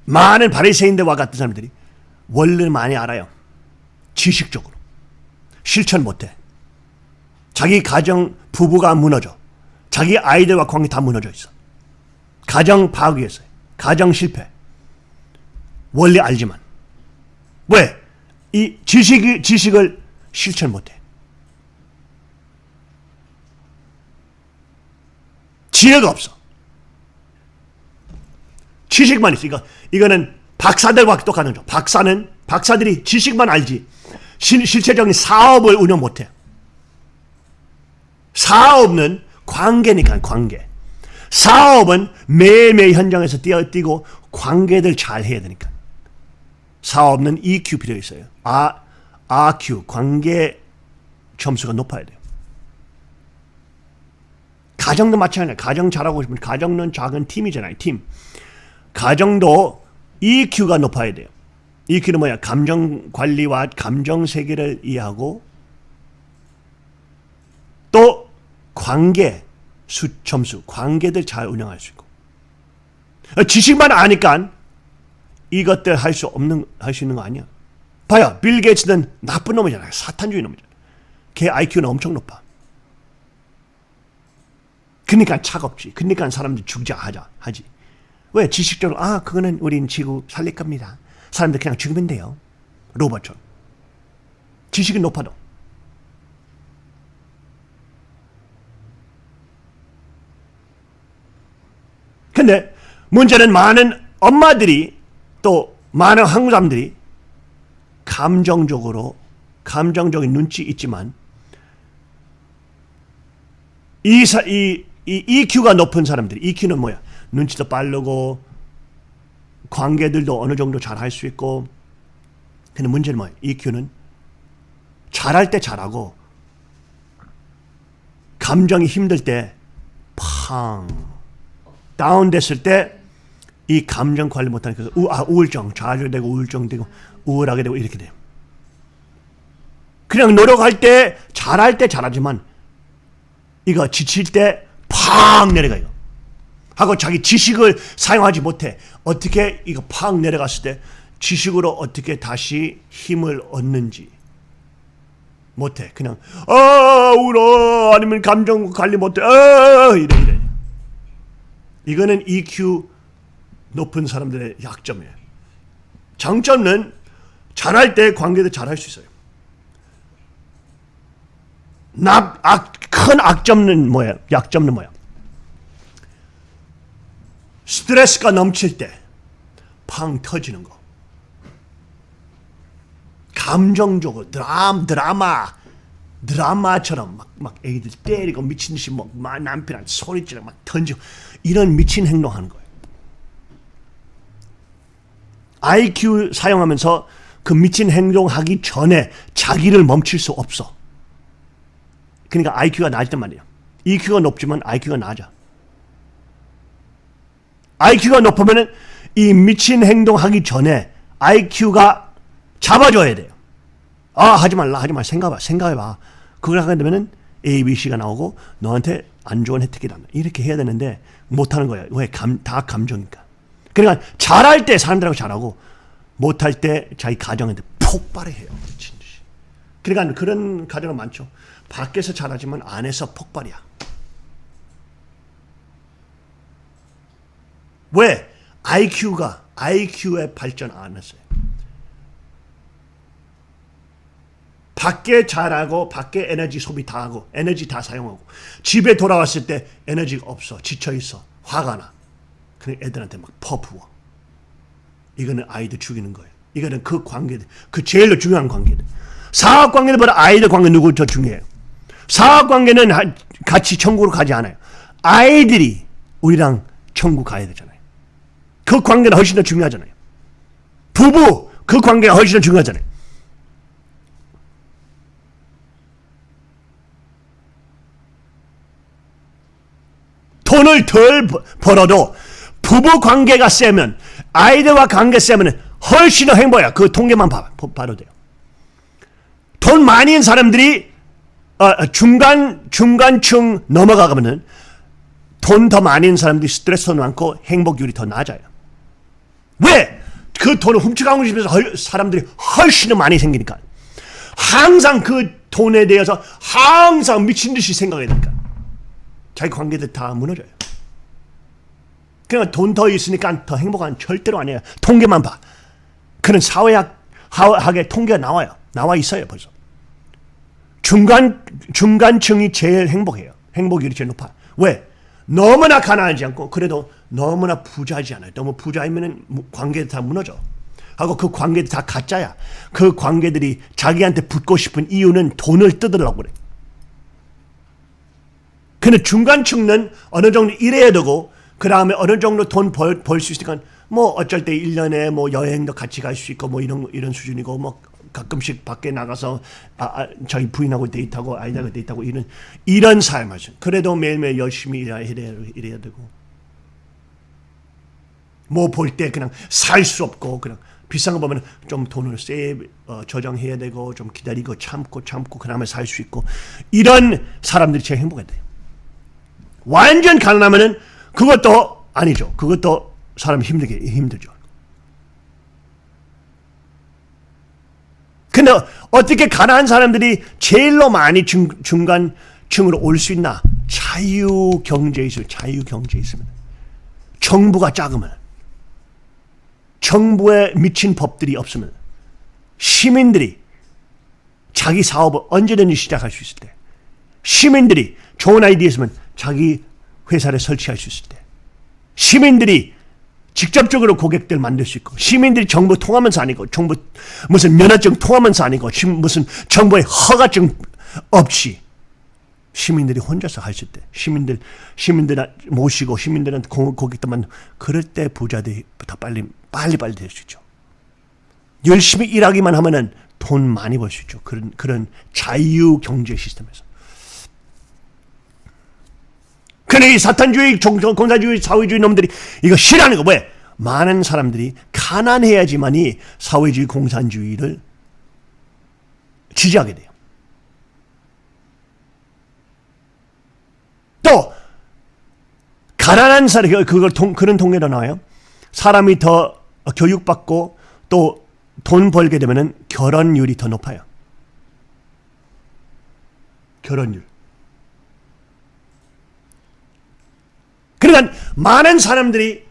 많은 바리새인들과 같은 사람들이 원리를 많이 알아요. 지식적으로. 실천 못해. 자기 가정 부부가 무너져. 자기 아이들과 관계 다 무너져 있어. 가정 파괴했어요. 가정 실패. 원리 알지만. 왜? 이 지식, 지식을 실천 못해. 지혜가 없어. 지식만 있어. 이거, 이거는 박사들과 똑같은 거. 박사는, 박사들이 지식만 알지. 실, 실체적인 사업을 운영 못해. 사업은 관계니까, 관계. 사업은 매일매일 현장에서 뛰어뛰고 관계들 잘 해야 되니까. 사업은 EQ 필요 있어요. R, RQ, 관계 점수가 높아야 돼요. 가정도 마찬가지예요. 가정 잘하고 싶으면 가정은 작은 팀이잖아요. 팀. 가정도 EQ가 높아야 돼요. EQ는 뭐야? 감정 관리와 감정 세계를 이해하고 또 관계 수 점수, 관계들 잘 운영할 수 있고 지식만 아니까 이것들 할 수 없는 할 수 있는 거 아니야. 봐요, 빌 게이츠는 나쁜 놈이잖아요. 사탄주의 놈이잖아요. 걔 IQ는 엄청 높아. 그러니까 차갑지. 그러니까 사람들이 죽자 하자 하지. 왜 지식적으로 아 그거는 우린 지구 살릴 겁니다. 사람들 그냥 죽으면 돼요. 로봇처럼. 지식이 높아도. 근데 문제는 많은 엄마들이 또 많은 한국 사람들이 감정적으로 감정적인 눈치 있지만 이, 사, 이, 이 EQ가 높은 사람들이 EQ는 뭐야? 눈치도 빠르고 관계들도 어느 정도 잘 할 수 있고 근데 문제는 뭐야? EQ는 잘할 때 잘하고 감정이 힘들 때 팡 다운됐을 때 이 감정 관리 못하니까 우, 아, 우울증 좌절되고 우울증 되고 우울하게 되고 이렇게 돼요. 그냥 노력할 때 잘할 때 잘하지만 이거 지칠 때 팍 내려가 요. 하고 자기 지식을 사용하지 못해. 어떻게 이거 팍 내려갔을 때 지식으로 어떻게 다시 힘을 얻는지 못해. 그냥 아 울어 아니면 감정 관리 못해. 아 이래 이래. 이거는 EQ 높은 사람들의 약점이에요. 장점은 잘할 때 관계도 잘할 수 있어요. 나, 악, 큰 악점은 뭐야? 약점은 뭐야? 스트레스가 넘칠 때 팡 터지는 거. 감정적으로 드람, 드라마 드라마처럼 막, 막 애기들 때리고 미친 듯이 막, 막 남편한테 소리치고 막 던지고 이런 미친 행동하는 거예요. IQ 사용하면서 그 미친 행동하기 전에 자기를 멈출 수 없어. 그러니까 IQ가 낮단 말이야. EQ가 높지만 IQ가 낮아. IQ가 높으면 이 미친 행동하기 전에 IQ가 잡아줘야 돼요. 아 하지 말라 하지 말 생각해봐 생각해봐. 그걸 하게 되면은 A, B, C가 나오고 너한테 안 좋은 혜택이다. 이렇게 해야 되는데 못하는 거야. 왜? 감, 다 감정이니까. 그러니까 잘할 때 사람들하고 잘하고 못할 때 자기 가정한테 폭발해요. 그러니까 그런 가정은 많죠. 밖에서 잘하지만 안에서 폭발이야. 왜? IQ가 IQ에 발전 안 했어요. 밖에 잘하고 밖에 에너지 소비 다 하고 에너지 다 사용하고 집에 돌아왔을 때 에너지가 없어 지쳐 있어 화가 나. 그냥 애들한테 막 퍼부어. 이거는 아이들 죽이는 거예요. 이거는 그 관계들 그 제일 중요한 관계들. 사업 관계보다 아이들 관계 누구 더 중요해요? 사업 관계는 같이 천국으로 가지 않아요. 아이들이 우리랑 천국 가야 되잖아요. 그 관계는 훨씬 더 중요하잖아요. 부부 그 관계가 훨씬 더 중요하잖아요. 돈을 덜 버- 벌어도 부부 관계가 세면 아이들과 관계 세면 훨씬 더 행복해요. 그 통계만 봐, 봐도 돼요. 돈 많이 있는 사람들이 어, 중간 중간층 넘어가면은 돈더 있는 사람들이 스트레스 더 많고 행복률이 더 낮아요. 왜? 그 돈을 훔쳐가고 싶어서 헐- 사람들이 훨씬 더 많이 생기니까. 항상 그 돈에 대해서 항상 미친 듯이 생각해야 되니까. 자기 관계들 다 무너져요. 그냥 돈 더 있으니까 더 행복한 절대로 아니에요. 통계만 봐. 그런 사회학 학의 통계가 나와요. 나와 있어요 벌써. 중간 중간층이 제일 행복해요. 행복률이 제일 높아. 왜? 너무나 가난하지 않고 그래도 너무나 부자지 않아요. 너무 부자이면은 무- 관계들 다 무너져. 하고 그 관계들 다 가짜야. 그 관계들이 자기한테 붙고 싶은 이유는 돈을 뜯으려고 그래. 근데 중간층은 어느 정도 일해야 되고 그 다음에 어느 정도 돈벌벌수 있으니까 뭐 어쩔 때 1년에 뭐 여행도 같이 갈 수 있고 뭐 이런 이런 수준이고 뭐 가끔씩 밖에 나가서 아, 아, 저희 부인하고 데이트하고 아이들하고 데이트하고 이런 이런 삶을 죠 그래도 매일매일 열심히 일해야, 일해야, 되고 뭐 볼 때 그냥 살 수 없고 그냥 비싼 거 보면 좀 돈을 세 어, 저장해야 되고 좀 기다리고 참고 참고 그다음에 살수 있고 이런 사람들이 제일 행복해 돼요. 완전 가난하면은 그것도 아니죠. 그것도 사람 힘들게 힘들죠. 근데 어떻게 가난한 사람들이 제일로 많이 중, 중간층으로 올 수 있나? 자유 경제에 있으면 자유 경제에 있으면. 정부가 작으면. 정부에 미친 법들이 없으면. 시민들이 자기 사업을 언제든지 시작할 수 있을 때. 시민들이 좋은 아이디어 있으면 자기 회사를 설치할 수 있을 때. 시민들이 직접적으로 고객들 만들 수 있고 시민들이 정부 통하면서 아니고 정부 무슨 면허증 통하면서 아니고 시- 무슨 정부의 허가증 없이 시민들이 혼자서 하실 때 시민들 시민들 모시고 시민들한테 고- 고객들만 그럴 때 부자들이 더 빨리 빨리 빨리 될 수 있죠. 열심히 일하기만 하면은 돈 많이 벌 수 있죠. 그런 그런 자유 경제 시스템에서. 근데 이 사탄주의, 종- 공산주의, 사회주의 놈들이 이거 싫어하는 거 왜? 많은 사람들이 가난해야지만이 사회주의, 공산주의를 지지하게 돼요. 또 가난한 사람 그걸 통, 그런 통계도 나와요. 사람이 더 교육받고 또 돈 벌게 되면은 결혼율이 더 높아요. 결혼율. 그러니까 많은 사람들이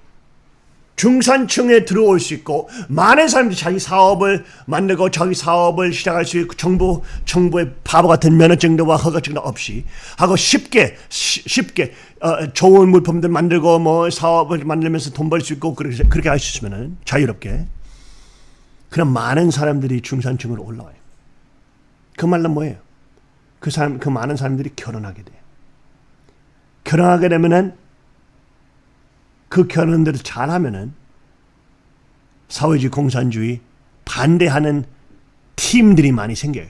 중산층에 들어올 수 있고 많은 사람들이 자기 사업을 만들고 자기 사업을 시작할 수 있고 정부 정부의 바보 같은 면허증도와 허가증도 없이 하고 쉽게 쉬- 쉽게 어, 좋은 물품들 만들고 뭐 사업을 만들면서 돈 벌 수 있고 그렇게 그렇게 할 수 있으면은 자유롭게 그럼 많은 사람들이 중산층으로 올라와요. 그 말은 뭐예요? 그 사람 그 많은 사람들이 결혼하게 돼요. 결혼하게 되면은 그 결혼들을 잘하면은 사회주의 공산주의 반대하는 팀들이 많이 생겨요.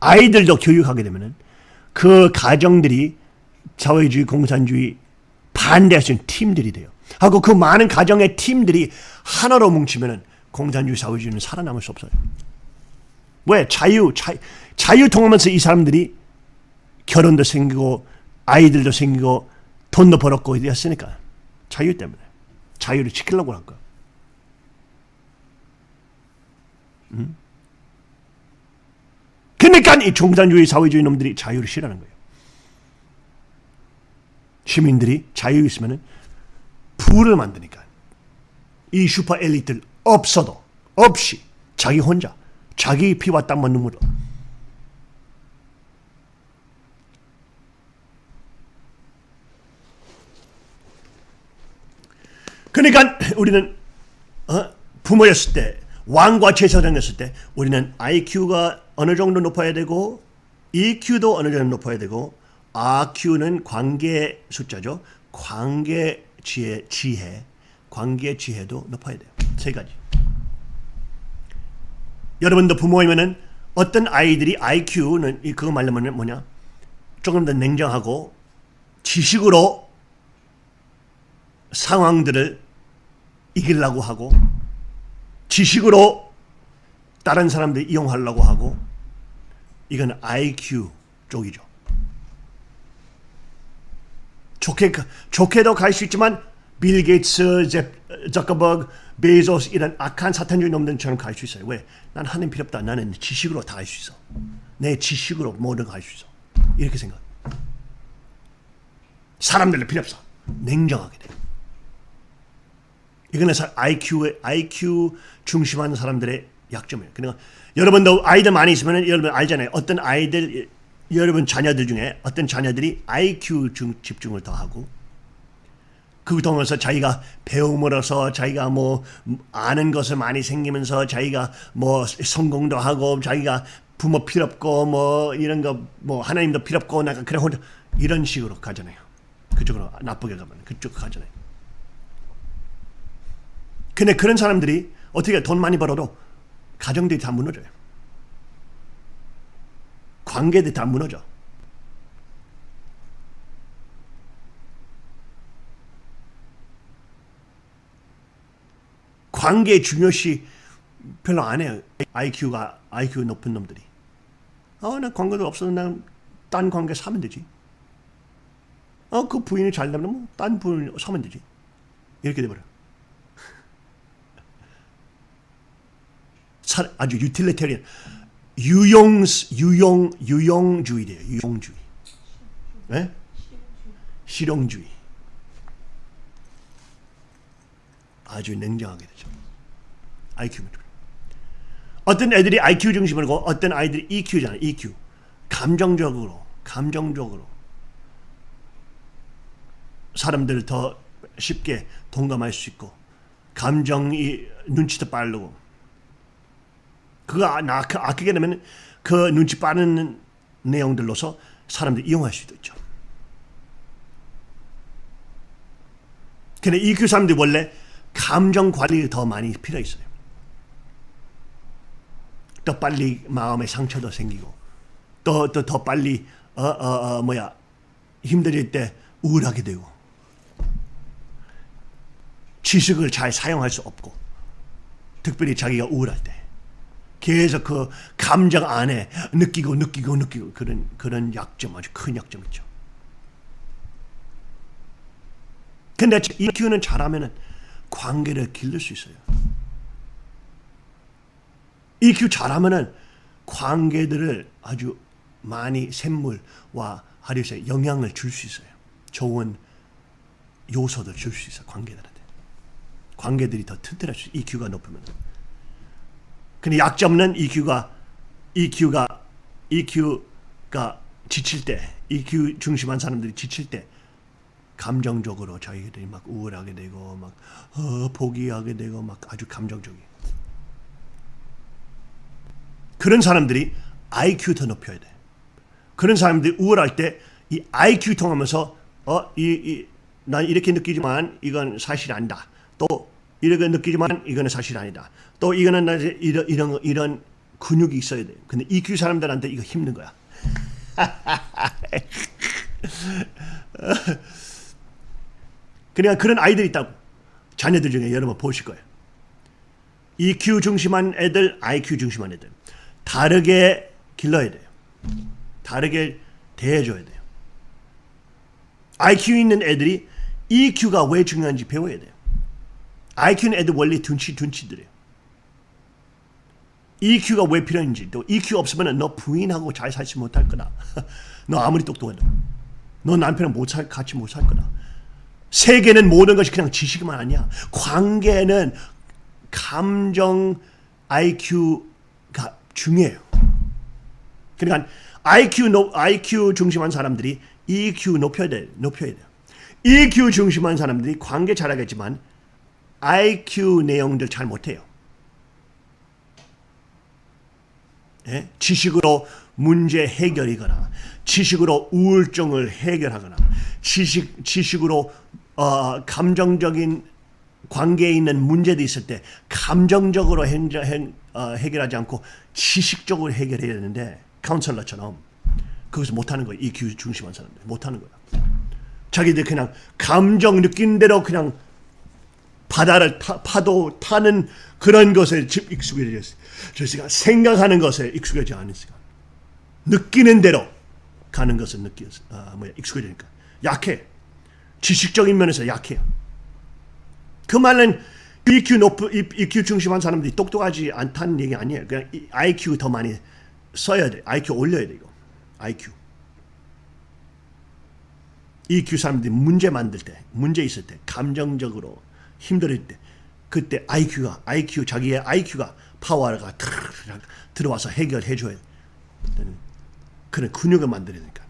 아이들도 교육하게 되면은 그 가정들이 사회주의 공산주의 반대할 수 있는 팀들이 돼요. 하고 그 많은 가정의 팀들이 하나로 뭉치면은 공산주의 사회주의는 살아남을 수 없어요. 왜 자유 자, 자유 통하면서 이 사람들이 결혼도 생기고 아이들도 생기고 돈도 벌었고 이랬으니까 자유 때문에 자유를 지키려고 한 거야. 음? 그러니까 이 공산주의 사회주의 놈들이 자유를 싫어하는 거예요. 시민들이 자유 있으면은 부를 만드니까 이 슈퍼 엘리트를 없어도 없이 자기 혼자 자기 피와 땀과 눈물로 그러니까 우리는 어? 부모였을 때 왕과 제사장이었을 때 우리는 IQ가 어느 정도 높아야 되고 EQ도 어느 정도 높아야 되고 RQ는 관계 숫자죠. 관계 지혜, 지혜, 관계 지혜도 높아야 돼요. 세 가지. 여러분도 부모이면은 어떤 아이들이 IQ는 이 그거 말하면 뭐냐? 조금 더 냉정하고 지식으로 상황들을 이기려고 하고 지식으로 다른 사람들 이용하려고 하고 이건 IQ 쪽이죠. 좋게 좋게도 갈 수 있지만 빌 게이츠, 제, 저커버그, 베이조스 이런 악한 사탄주의 놈들처럼 갈 수 있어요. 왜? 난 하나님 필요 없다. 나는 지식으로 다 할 수 있어. 내 지식으로 모든 걸 할 수 있어. 이렇게 생각. 사람들 필요 없어. 냉정하게 돼. 이거는 IQ의 IQ 중심한 사람들의 약점이에요. 그러니까 여러분도 아이들 많이 있으면 여러분 알잖아요. 어떤 아이들 여러분 자녀들 중에 어떤 자녀들이 IQ 중, 집중을 더 하고 그 통해서 자기가 배움으로써 자기가 뭐 아는 것을 많이 생기면서 자기가 뭐 성공도 하고 자기가 부모 필요 없고 뭐 이런 거 뭐 하나님도 필요 없고 나가 그래 이런 식으로 가잖아요. 그쪽으로 나쁘게 가면 그쪽 가잖아요. 근데 그런 사람들이 어떻게 돈 많이 벌어도 가정들이 다 무너져요. 관계들이 다 무너져. 관계 중요시 별로 안 해요. IQ가 IQ 높은 놈들이. 어, 나 관계도 없어도 난딴 관계 사면 되지. 어, 그 부인이 잘 되면 뭐딴 부인 사면 되지. 이렇게 돼버려. 사- 아주 유틸리테리언 유용 유용 유용주의래요. 유용주의. 네? 실용주의. 아주 냉정하게 되죠. IQ 문 어떤 애들이 IQ 중심이고 어떤 아이들이 EQ잖아요. EQ. 감정적으로 감정적으로 사람들을 더 쉽게 동감할 수 있고 감정이 눈치도 빠르고 그거 아- 그 아끼게 되면 그 눈치 빠른 내용들로서 사람들이 이용할 수도 있죠. 근데 EQ 사람들이 원래 감정 관리가 더 많이 필요 있어요. 더 빨리 마음에 상처도 생기고 또또더 빨리 어 어 어 뭐야 힘들 때 우울하게 되고 지식을 잘 사용할 수 없고 특별히 자기가 우울할 때 계속 그 감정 안에 느끼고 느끼고 느끼고 그런 그런 약점 아주 큰 약점 있죠. 근데 EQ는 잘하면은 관계를 기를 수 있어요. EQ 잘하면은 관계들을 아주 많이 샘물과 하루에 영향을 줄 수 있어요. 좋은 요소들 줄 수 있어요. 관계들한테. 관계들이 더 튼튼할 수 있어요. EQ가 높으면. 근데 약점은 EQ가 EQ가 EQ가 지칠 때 EQ 중심한 사람들이 지칠 때 감정적으로 자기들이 막 우울하게 되고 막 어, 포기하게 되고 막 아주 감정적이. 그런 사람들이 IQ 더 높여야 돼. 그런 사람들이 우울할 때 이 IQ 통하면서 어이난 이렇게 느끼지만 이건 사실 아니다. 또 이렇게 느끼지만 이거는 사실 아니다. 또 이거는 이런 이런 이런 근육이 있어야 돼. 근데 EQ 사람들한테 이거 힘든 거야. 그러니까 그런 아이들이 있다고. 자녀들 중에 여러분 보실 거예요. EQ 중심한 애들, IQ 중심한 애들. 다르게 길러야 돼요. 다르게 대해줘야 돼요. IQ 있는 애들이 EQ가 왜 중요한지 배워야 돼요. IQ는 애들 원래 둔치 둔치들이에요. EQ가 왜 필요한지 또 EQ 없으면 너 부인하고 잘 살지 못할 거다. 너 아무리 똑똑해도 너 남편은 못 살, 같이 못 살 거다. 세계는 모든 것이 그냥 지식만 아니야. 관계는 감정 IQ가 중요해요. 그러니까 IQ 높, IQ 중심한 사람들이 EQ 높여야 돼, 높여야 돼요. EQ 중심한 사람들이 관계 잘하겠지만 IQ 내용들 잘 못해요. 예? 지식으로 문제 해결이거나 지식으로 우울증을 해결하거나 지식 지식으로 어, 감정적인 관계에 있는 문제도 있을 때 감정적으로 행, 행, 어, 해결하지 않고 지식적으로 해결해야 되는데 카운셀러처럼 거기서 못하는 거예요. EQ 중심한 사람들 못하는 거야. 자기들 그냥 감정 느낀 대로 그냥 바다를 타, 파도 타는 그런 것에 집 익숙해졌어요. 저희가 생각하는 것에 익숙하지 않으니까 느끼는 대로 가는 것을 느끼었어. 아 뭐야 익숙해지니까 약해. 지식적인 면에서 약해요. 그 말은 EQ 높 EQ 중심한 사람들이 똑똑하지 않다는 얘기 아니에요. 그냥 IQ 더 많이 써야 돼. IQ 올려야 돼 이거. IQ. EQ 사람들이 문제 만들 때, 문제 있을 때, 감정적으로 힘들 때, 그때 IQ가 IQ 자기의 IQ가 파워가 들어와서 해결해 줘야 되는 그런 근육을 만들어야 되니까.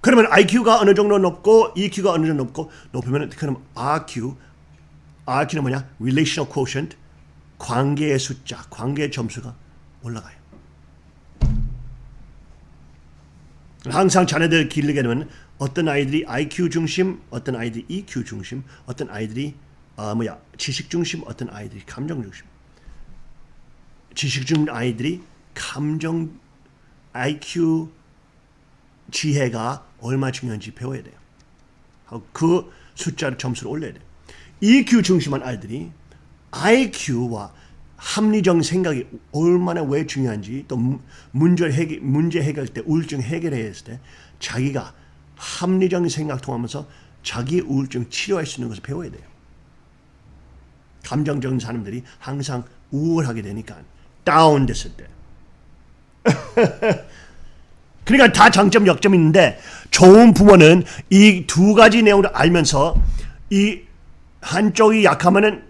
그러면 IQ가 어느 정도 높고 EQ가 어느 정도 높고 높으면 그럼 RQ RQ는 뭐냐? Relational Quotient 관계의 숫자, 관계의 점수가 올라가요. 항상 자녀들 기르게 되면 어떤 아이들이 IQ 중심, 어떤 아이들이 EQ 중심, 어떤 아이들이 아 뭐야 지식 중심, 어떤 아이들이 감정 중심. 지식 중심 아이들이 감정 IQ 지혜가 얼마 중요한지 배워야 돼요. 그 숫자를 점수를 올려야 돼요. EQ 중심한 아이들이 IQ와 합리적 생각이 얼마나 왜 중요한지 또 문제 해결, 문제 해결 때 우울증 해결했을 때 자기가 합리적 생각 통하면서 자기 우울증 치료할 수 있는 것을 배워야 돼요. 감정적인 사람들이 항상 우울하게 되니까 다운됐을 때 그러니까 다 장점 역점이 있는데 좋은 부모는 이 두 가지 내용을 알면서 이 한쪽이 약하면은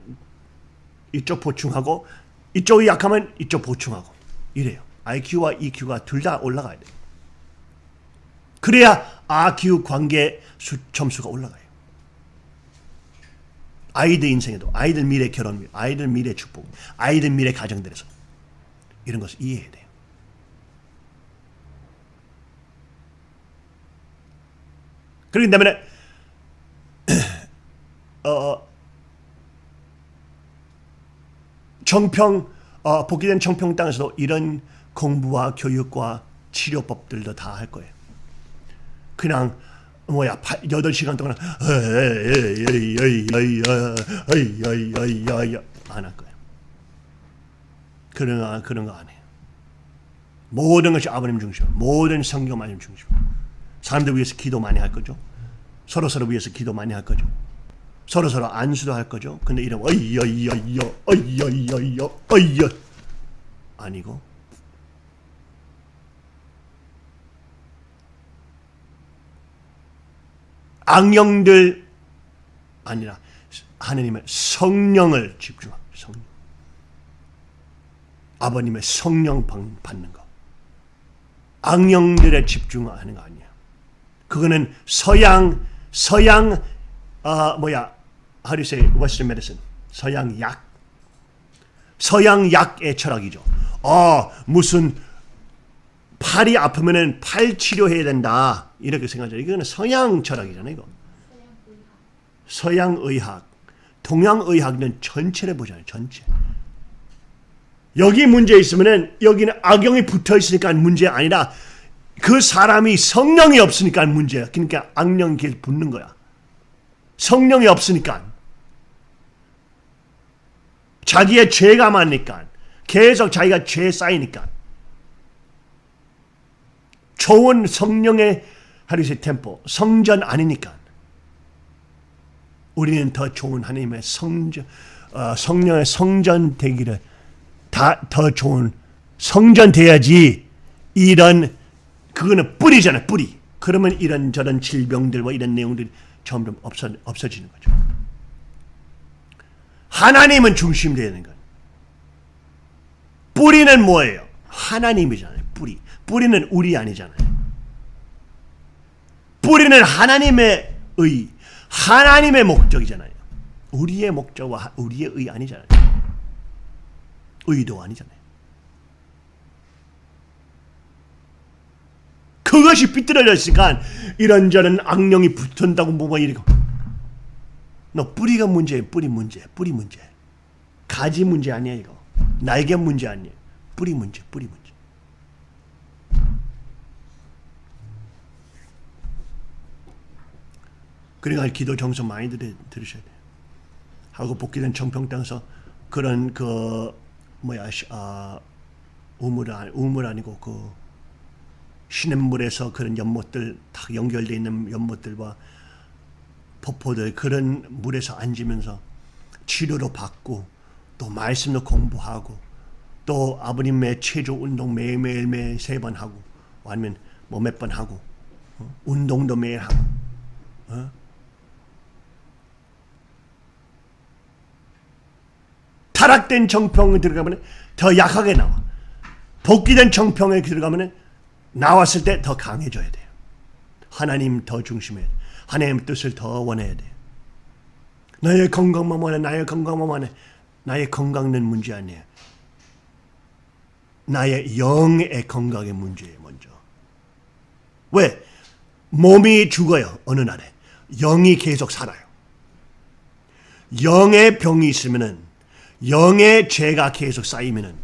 이쪽 보충하고 이쪽이 약하면 이쪽 보충하고 이래요. IQ와 EQ가 둘 다 올라가야 돼요. 그래야 RQ 관계 수, 점수가 올라가요. 아이들 인생에도 아이들 미래 결혼, 아이들 미래 축복, 아이들 미래 가정들에서 이런 것을 이해해야 돼요. 그렇기 때문에 어, 정평 어, 복귀된 정평 땅에서도 이런 공부와 교육과 치료법들도 다 할 거예요. 그냥 뭐야 8, 시간 동안 안할 거예요. 그런 그런 거 안 해요. 모든 것이 아버님 중심, 모든 성경 말씀 중심. 사람들 위해서 기도 많이 할 거죠. 서로 서로 위해서 기도 많이 할 거죠. 서로 서로 안수도 할 거죠. 근데 이런 어이여이여이여 어이여이여이여 어이여 아니고 악령들 아니라 하느님의 성령을 집중하고 성령. 아버님의 성령 받는 거. 악령들에 집중하는 거 아니야. 그거는 서양 서양 어, 뭐야 say Western medicine 서양 약 서양 약의 철학이죠. 어 무슨 팔이 아프면은 팔 치료해야 된다 이렇게 생각하죠. 이거는 서양 철학이잖아요. 이거 서양 의학, 동양 의학은 전체를 보잖아요. 전체. 여기 문제 있으면은 여기는 악영이 붙어 있으니까 문제 아니라 그 사람이 성령이 없으니까 문제야. 그러니까 악령이 계속 붙는 거야. 성령이 없으니까. 자기의 죄가 많으니까. 계속 자기가 죄 쌓이니까. 좋은 성령의 하루세 템포, 성전 아니니까. 우리는 더 좋은 하나님의 성전, 어, 성령의 성전 되기를 다 더 좋은 성전 돼야지 이런 그거는 뿌리잖아요, 뿌리. 그러면 이런 저런 질병들과 이런 내용들이 점점 없어, 없어지는 거죠. 하나님은 중심 되는 거 뿌리는 뭐예요? 하나님이잖아요, 뿌리. 뿌리는 우리 아니잖아요. 뿌리는 하나님의 의, 하나님의 목적이잖아요. 우리의 목적과 우리의 의 아니잖아요. 의도 아니잖아요. 그것이 삐뚤어져 있으니까 이런저런 악령이 붙은다고 뭐가 이러고 너 뿌리가 문제예요. 뿌리 문제. 뿌리 문제. 가지 문제 아니야 이거. 날개 문제 아니에요. 뿌리 문제. 뿌리 문제. 그러니까 기도 정성 많이 들, 들으셔야 돼요. 하고 복귀된 청평 땅에서 그런 그 뭐야 시- 아 우물 아니 우물 아니고 그 시냇물에서 그런 연못들 다 연결돼 있는 연못들과 폭포들 그런 물에서 앉으면서 치료도 받고 또 말씀도 공부하고 또 아버님의 체조 운동 매일매일 매일 세 번 하고 아니면 뭐 몇 번 하고 어? 운동도 매일 하고 어? 타락된 정평에 들어가면 더 약하게 나와. 복귀된 정평에 들어가면 나왔을 때 더 강해져야 돼요. 하나님 더돼 하나님 뜻을 더 원해야 돼요. 나의 건강만 원해 나의 건강만 원해. 나의 건강은 문제 아니에요. 나의 영의 건강의 문제예요 먼저. 왜? 몸이 죽어요 어느 날에. 영이 계속 살아요. 영의 병이 있으면은 영의 죄가 계속 쌓이면은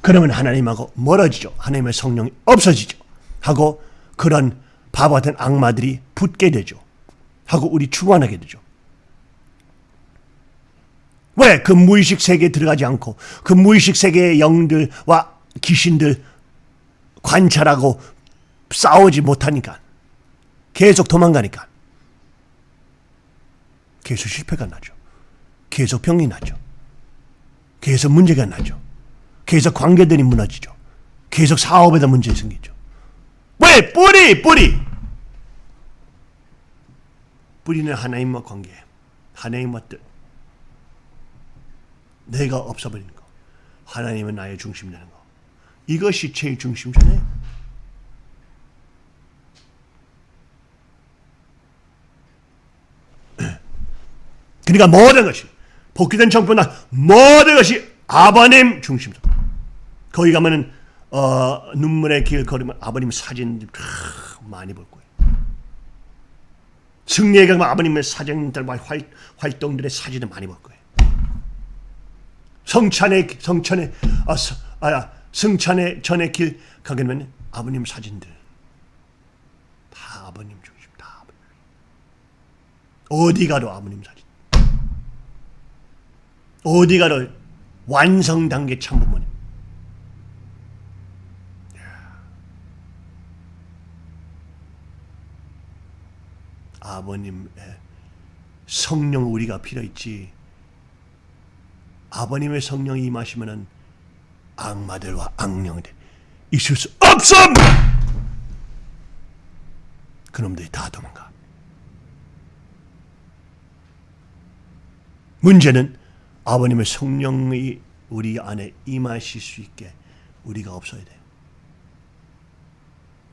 그러면 하나님하고 멀어지죠 하나님의 성령이 없어지죠 하고 그런 바보 같은 악마들이 붙게 되죠 하고 우리 추원하게 되죠 왜? 그 무의식 세계에 들어가지 않고 그 무의식 세계의 영들과 귀신들 관찰하고 싸우지 못하니까 계속 도망가니까 계속 실패가 나죠. 계속 병이 나죠. 계속 문제가 나죠. 계속 관계들이 무너지죠. 계속 사업에다 문제 생기죠. 왜? 뿌리! 뿌리! 뿌리는 하나님과 관계, 하나님과 뜻. 내가 없어버리는 거. 하나님은 나의 중심 되는 거. 이것이 제일 중심잖아요. 그러니까 모든 것이 복귀된 정부나 모든 것이 아버님 중심으로. 거기 가면은 어, 눈물의 길 걸으면 아버님 사진 많이 볼 거예요. 승리에 가면 아버님의 사진들과 활, 활동들의 사진을 많이 볼 거예요. 성찬의 성찬의 아, 서, 아 승찬의 전의 길 가게 되면 아버님 사진들 다 아버님 중심 다 아버님. 어디 가도 아버님 사진. 어디 가도 완성 단계 참부모님. 아버님의 성령 우리가 필요 있지. 아버님의 성령이 임하시면은 악마들과 악령들 있을 수 없음. 그놈들이 다 도망가. 문제는 아버님의 성령이 우리 안에 임하실 수 있게 우리가 없어야 돼.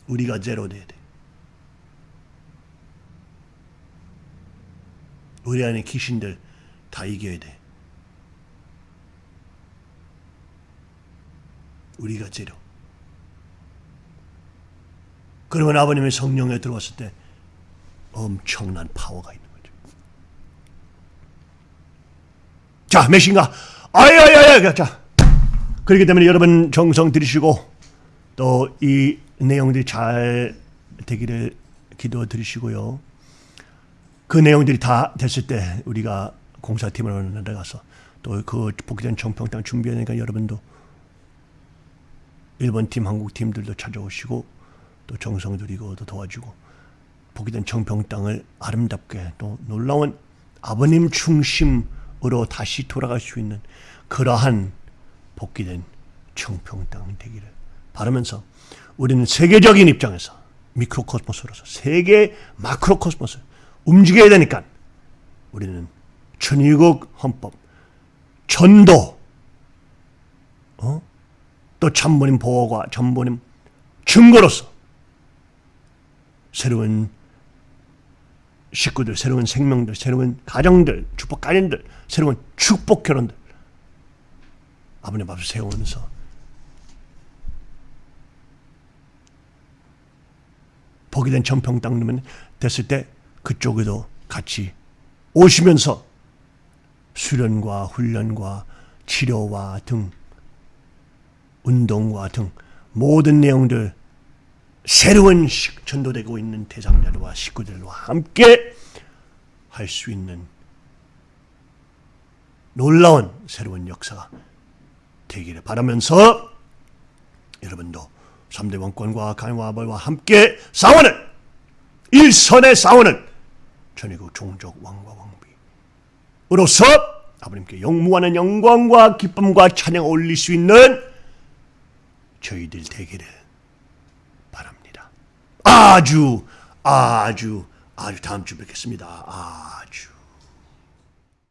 우리가 제로 돼야 돼. 우리 안에 귀신들 다 이겨야 돼. 우리가 제로. 그러면 아버님의 성령에 들어왔을 때 엄청난 파워가 있는 몇인가? 아야야야, 자. 그렇기 때문에 여러분 정성 들이시고 또 이 내용들이 잘 되기를 기도 드리시고요. 그 내용들이 다 됐을 때 우리가 공사팀으로 내려가서 또 그 복귀된 정평당 준비하니까 여러분도 일본 팀, 한국 팀들도 찾아오시고 또 정성 들이고 또 도와주고 복귀된 정평 땅을 아름답게 또 놀라운 아버님 중심 으로 다시 돌아갈 수 있는 그러한 복귀된 정평 땅 되기를 바라면서 우리는 세계적인 입장에서 미크로코스모스로서 세계 마크로코스모스 움직여야 되니까 우리는 천일국 헌법 전도 어? 또 참모님 보호과 전모님 증거로서 새로운 식구들, 새로운 생명들, 새로운 가정들, 축복 가정들, 새로운 축복 결혼들. 아버님 앞에 세우면서. 복이 된 전평 땅 됐을 때 그쪽에도 같이 오시면서 수련과 훈련과 치료와 등 운동과 등 모든 내용들 새로운 전도되고 있는 대상자들과 식구들과 함께 할 수 있는 놀라운 새로운 역사가 되기를 바라면서 여러분도 3대 왕권과 강화벌과 함께 싸우는 일선에 싸우는 전위국 종족 왕과 왕비으로서 아버님께 영무하는 영광과 기쁨과 찬양 올릴 수 있는 저희들 되기를. 아주 아주 아주 다음 주 뵙겠습니다. 아주